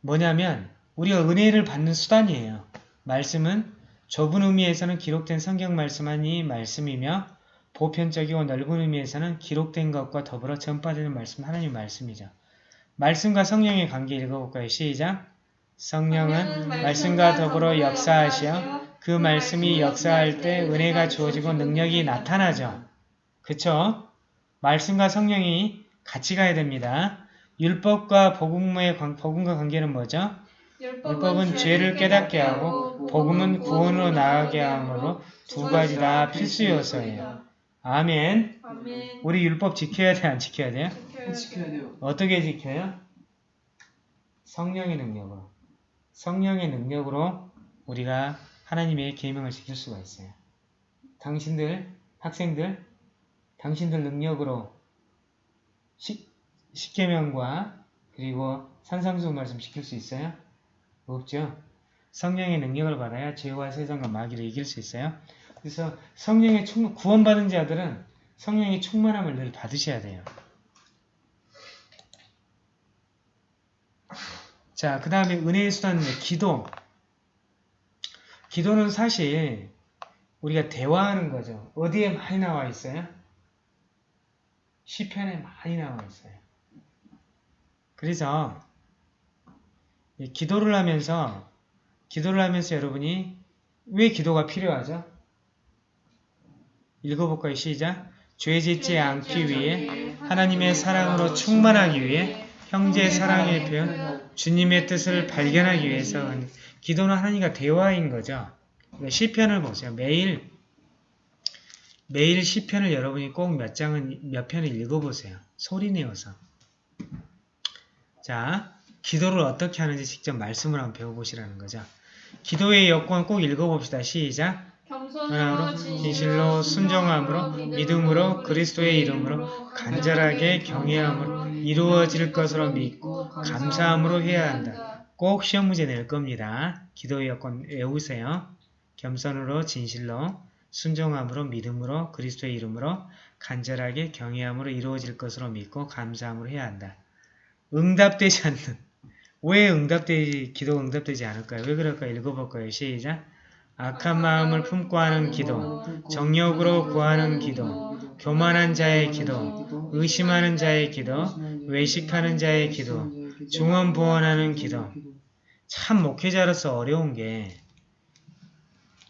Speaker 1: 뭐냐면 우리가 은혜를 받는 수단이에요. 말씀은 좁은 의미에서는 기록된 성경 말씀만이 말씀이며 보편적이고 넓은 의미에서는 기록된 것과 더불어 전파되는 말씀 하나님 말씀이죠. 말씀과 성령의 관계 읽어볼까요? 시작! 성령은 말씀과 더불어 역사하시어 그 말씀이 역사할 때 은혜가 주어지고 능력이 나타나죠. 그쵸? 말씀과 성령이 같이 가야 됩니다. 율법과 복음의 관- 복음과 관계는 뭐죠? 율법은 죄를 깨닫게 하고 복음은 구원으로 나아가게 하므로 두 가지 다 필수 요소예요. 아멘. 우리 율법 지켜야 돼, 안 지켜야 돼요?
Speaker 3: 지켜야
Speaker 2: 돼요.
Speaker 1: 어떻게 지켜요? 성령의 능력으로. 성령의 능력으로 우리가 하나님의 계명을 지킬 수가 있어요. 당신들, 학생들, 당신들 능력으로 십, 십계명과 그리고 산상수훈 말씀 지킬 수 있어요? 없죠? 성령의 능력을 받아야 죄와 세상과 마귀를 이길 수 있어요. 그래서 성령의 충 구원받은 자들은 성령의 충만함을 늘 받으셔야 돼요. 자, 그 다음에 은혜의 수단 기도. 기도는 사실 우리가 대화하는 거죠. 어디에 많이 나와 있어요? 시편에 많이 나와 있어요. 그래서 이 기도를 하면서 기도를 하면서 여러분이 왜 기도가 필요하죠? 읽어볼까요? 시작! 죄 짓지 않기 위해 하나님의 사랑으로 충만하기 위해 형제의 사랑의 표현 주님의 뜻을 발견하기 위해서 기도는 하나님과 대화인 거죠. 그러니까 시편을 보세요. 매일 매일 시편을 여러분이 꼭 몇 장은 몇 편을 읽어보세요. 소리 내어서. 자, 기도를 어떻게 하는지 직접 말씀을 한번 배워보시라는 거죠. 기도의 여건 꼭 읽어봅시다. 시작.
Speaker 2: 겸손으로
Speaker 1: 진실로 순정함으로 믿음으로 그리스도의 이름으로 간절하게 경외함으로 이루어질 것으로 믿고 감사함으로 해야 한다. 꼭 시험 문제 낼 겁니다. 기도의 여건 외우세요. 겸손으로 진실로 순종함으로 믿음으로 그리스도의 이름으로 간절하게 경외함으로 이루어질 것으로 믿고 감사함으로 해야 한다. 응답되지 않는 왜 응답되지 기도 응답되지 않을까요? 왜 그럴까요? 읽어볼까요? 시작 악한 마음을 품고 하는 기도 정욕으로 구하는 기도 교만한 자의 기도 의심하는 자의 기도 외식하는 자의 기도 중언부언하는 기도 참 목회자로서 어려운 게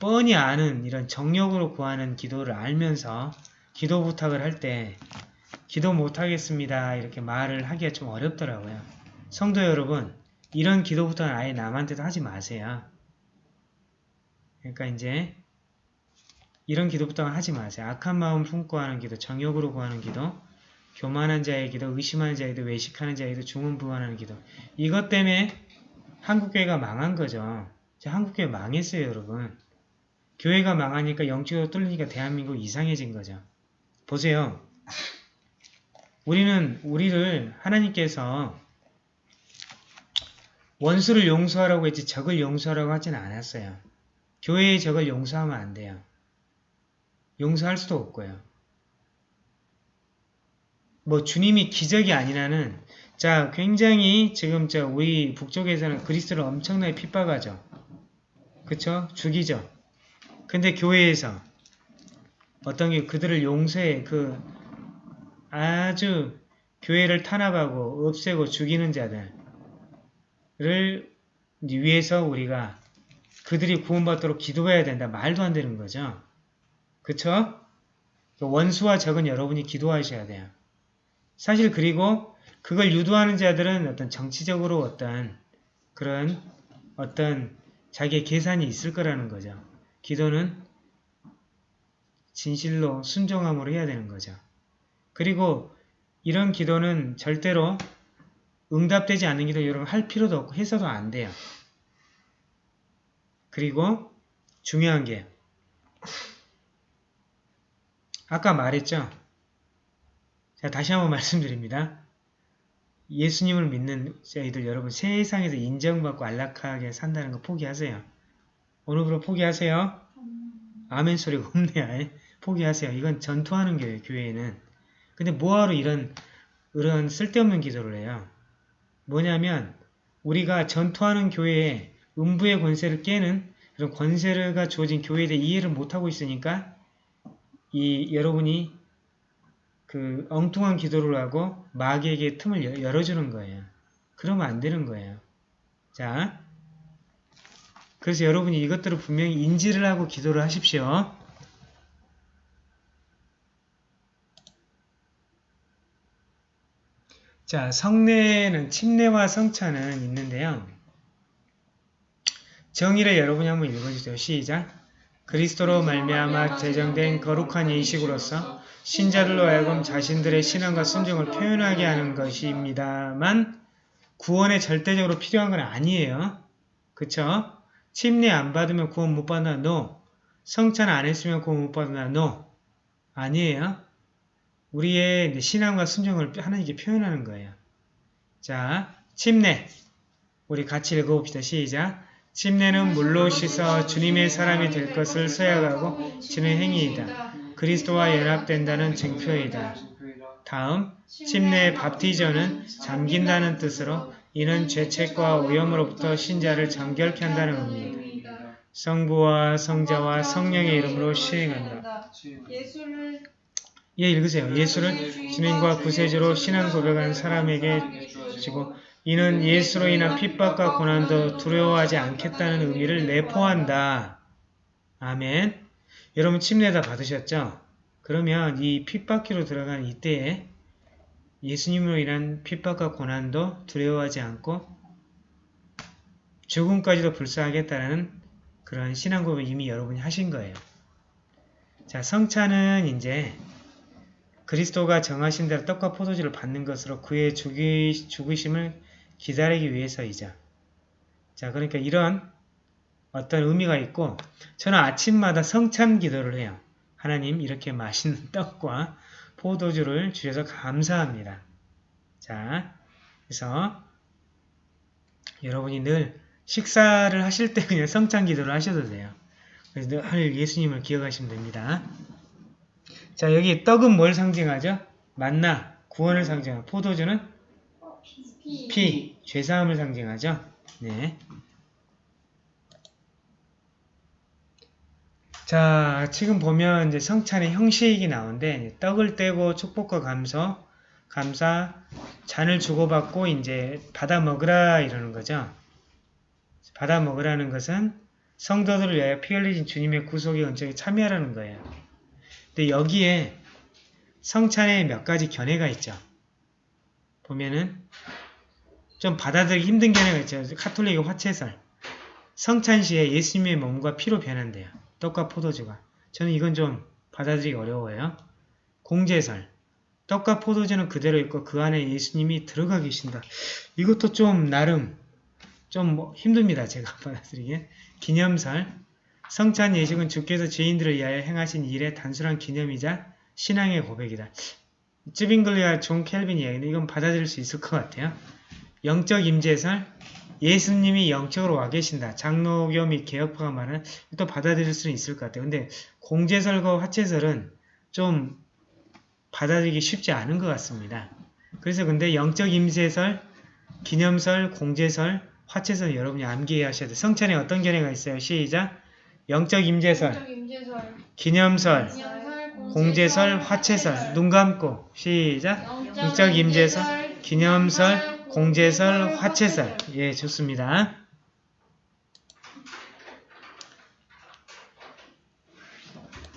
Speaker 1: 뻔히 아는 이런 정력으로 구하는 기도를 알면서 기도 부탁을 할 때 기도 못하겠습니다 이렇게 말을 하기가 좀 어렵더라고요. 성도 여러분 이런 기도 부탁은 아예 남한테도 하지 마세요. 그러니까 이제 이런 기도 부탁은 하지 마세요. 악한 마음 품고 하는 기도, 정욕으로 구하는 기도, 교만한 자의 기도, 의심하는 자의 기도, 외식하는 자의 기도, 중언부언하는 기도 이것 때문에 한국교회가 망한 거죠. 한국교회 망했어요 여러분. 교회가 망하니까 영적으로 뚫리니까 대한민국 이상해진 거죠. 보세요. 우리는 우리를 하나님께서 원수를 용서하라고 했지 적을 용서하라고 하지는 않았어요. 교회의 적을 용서하면 안 돼요. 용서할 수도 없고요. 뭐 주님이 기적이 아니라는 자 굉장히 지금 저 우리 북쪽에서는 그리스도를 엄청나게 핍박하죠. 그쵸? 죽이죠. 근데 교회에서 어떤 게 그들을 용서해 그 아주 교회를 탄압하고 없애고 죽이는 자들을 위해서 우리가 그들이 구원받도록 기도해야 된다. 말도 안 되는 거죠. 그쵸? 원수와 적은 여러분이 기도하셔야 돼요. 사실 그리고 그걸 유도하는 자들은 어떤 정치적으로 어떤 그런 어떤 자기의 계산이 있을 거라는 거죠. 기도는 진실로 순종함으로 해야 되는 거죠. 그리고 이런 기도는 절대로 응답되지 않는 기도 여러분 할 필요도 없고 해서도 안 돼요. 그리고 중요한 게 아까 말했죠. 자 다시 한번 말씀드립니다. 예수님을 믿는 저희들 여러분 세상에서 인정받고 안락하게 산다는 거 포기하세요. 오늘부로 포기하세요. 아멘 소리가 없네요. 포기하세요. 이건 전투하는 교회, 교회에는. 근데 뭐하러 이런, 이런 쓸데없는 기도를 해요? 뭐냐면, 우리가 전투하는 교회에 음부의 권세를 깨는 그런 권세가 주어진 교회에 대해 이해를 못하고 있으니까, 이, 여러분이 그 엉뚱한 기도를 하고 마귀에게 틈을 열어주는 거예요. 그러면 안 되는 거예요. 자, 그래서 여러분이 이것들을 분명히 인지를 하고 기도를 하십시오. 자, 성례는 침례와 성찬은 있는데요. 정의를 여러분이 한번 읽어주세요. 시작! 그리스도로 말미암아 제정된 거룩한 예식으로서 신자들로 하여금 자신들의 신앙과 순종을 표현하게 하는 것입니다만 구원에 절대적으로 필요한 건 아니에요. 그쵸? 침례 안 받으면 구원 못 받나? No. 성찬 안 했으면 구원 못 받는다. No. 아니에요. 우리의 신앙과 순종을 하나님께 표현하는 거예요. 자, 침례. 우리 같이 읽어봅시다. 시작. 침례는 물로 씻어 주님의 사람이 될 것을 서약하고 지는 행위이다. 그리스도와 연합된다는 증표이다. 다음, 침례 밥티저는 잠긴다는 뜻으로 이는 죄책과 오염으로부터 신자를 정결케 한다는 의미이다. 성부와 성자와 성령의 이름으로 시행한다.
Speaker 2: 예,
Speaker 1: 읽으세요. 예수를 주님과 구세주로 신앙 고백한 사람에게 주고 이는 예수로 인한 핍박과 고난도 두려워하지 않겠다는 의미를 내포한다. 아멘. 여러분 침례 다 받으셨죠? 그러면 이 핍박기로 들어간 이때에 예수님으로 인한 핍박과 고난도 두려워하지 않고 죽음까지도 불사하겠다는 그런 신앙 고백 이미 여러분이 하신 거예요. 자, 성찬은 이제 그리스도가 정하신 대로 떡과 포도주를 받는 것으로 그의 죽이, 죽으심을 기다리기 위해서이자. 자, 그러니까 이런 어떤 의미가 있고, 저는 아침마다 성찬 기도를 해요. 하나님, 이렇게 맛있는 떡과 포도주를 주셔서 감사합니다. 자, 그래서 여러분이 늘 식사를 하실 때 그냥 성찬 기도를 하셔도 돼요. 그래서 늘 예수님을 기억하시면 됩니다. 자, 여기 떡은 뭘 상징하죠? 만나, 구원을 상징하고 포도주는
Speaker 2: 피,
Speaker 1: 피, 죄사함을 상징하죠? 네. 자, 지금 보면 이제 성찬의 형식이 나오는데 떡을 떼고 축복과 감사, 감사, 잔을 주고받고 이제 받아 먹으라 이러는 거죠. 받아 먹으라는 것은 성도들을 위하여 피 흘리신 주님의 구속의 은총에 참여하라는 거예요. 근데 여기에 성찬에 몇 가지 견해가 있죠. 보면은 좀 받아들이기 힘든 견해가 있죠. 카톨릭의 화채설. 성찬 시에 예수님의 몸과 피로 변한대요. 떡과 포도주가. 저는 이건 좀 받아들이기 어려워요. 공제설. 떡과 포도주는 그대로 있고 그 안에 예수님이 들어가 계신다. 이것도 좀 나름 좀 뭐 힘듭니다. 제가 받아들이기에. 기념설. 성찬 예식은 주께서 죄인들을 위하여 행하신 일의 단순한 기념이자 신앙의 고백이다. 쯔빙글리와 존 칼빈 이야기는 이건 받아들일 수 있을 것 같아요. 영적 임재설, 예수님이 영적으로 와 계신다. 장로교 및 개혁파가 말하는 또 받아들일 수는 있을 것 같아요. 근데 공재설과 화체설은 좀 받아들이기 쉽지 않은 것 같습니다. 그래서 근데 영적 임재설, 기념설, 공제설, 화채설 여러분이 암기해야 하셔야 돼요. 성찬에 어떤 견해가 있어요? 시작!
Speaker 2: 영적 임재설,
Speaker 1: 기념설,
Speaker 2: 기념설,
Speaker 1: 공제설, 화채설 눈 감고 시작! 영적 임재설, 기념설, 공제설, 화채설 예 좋습니다.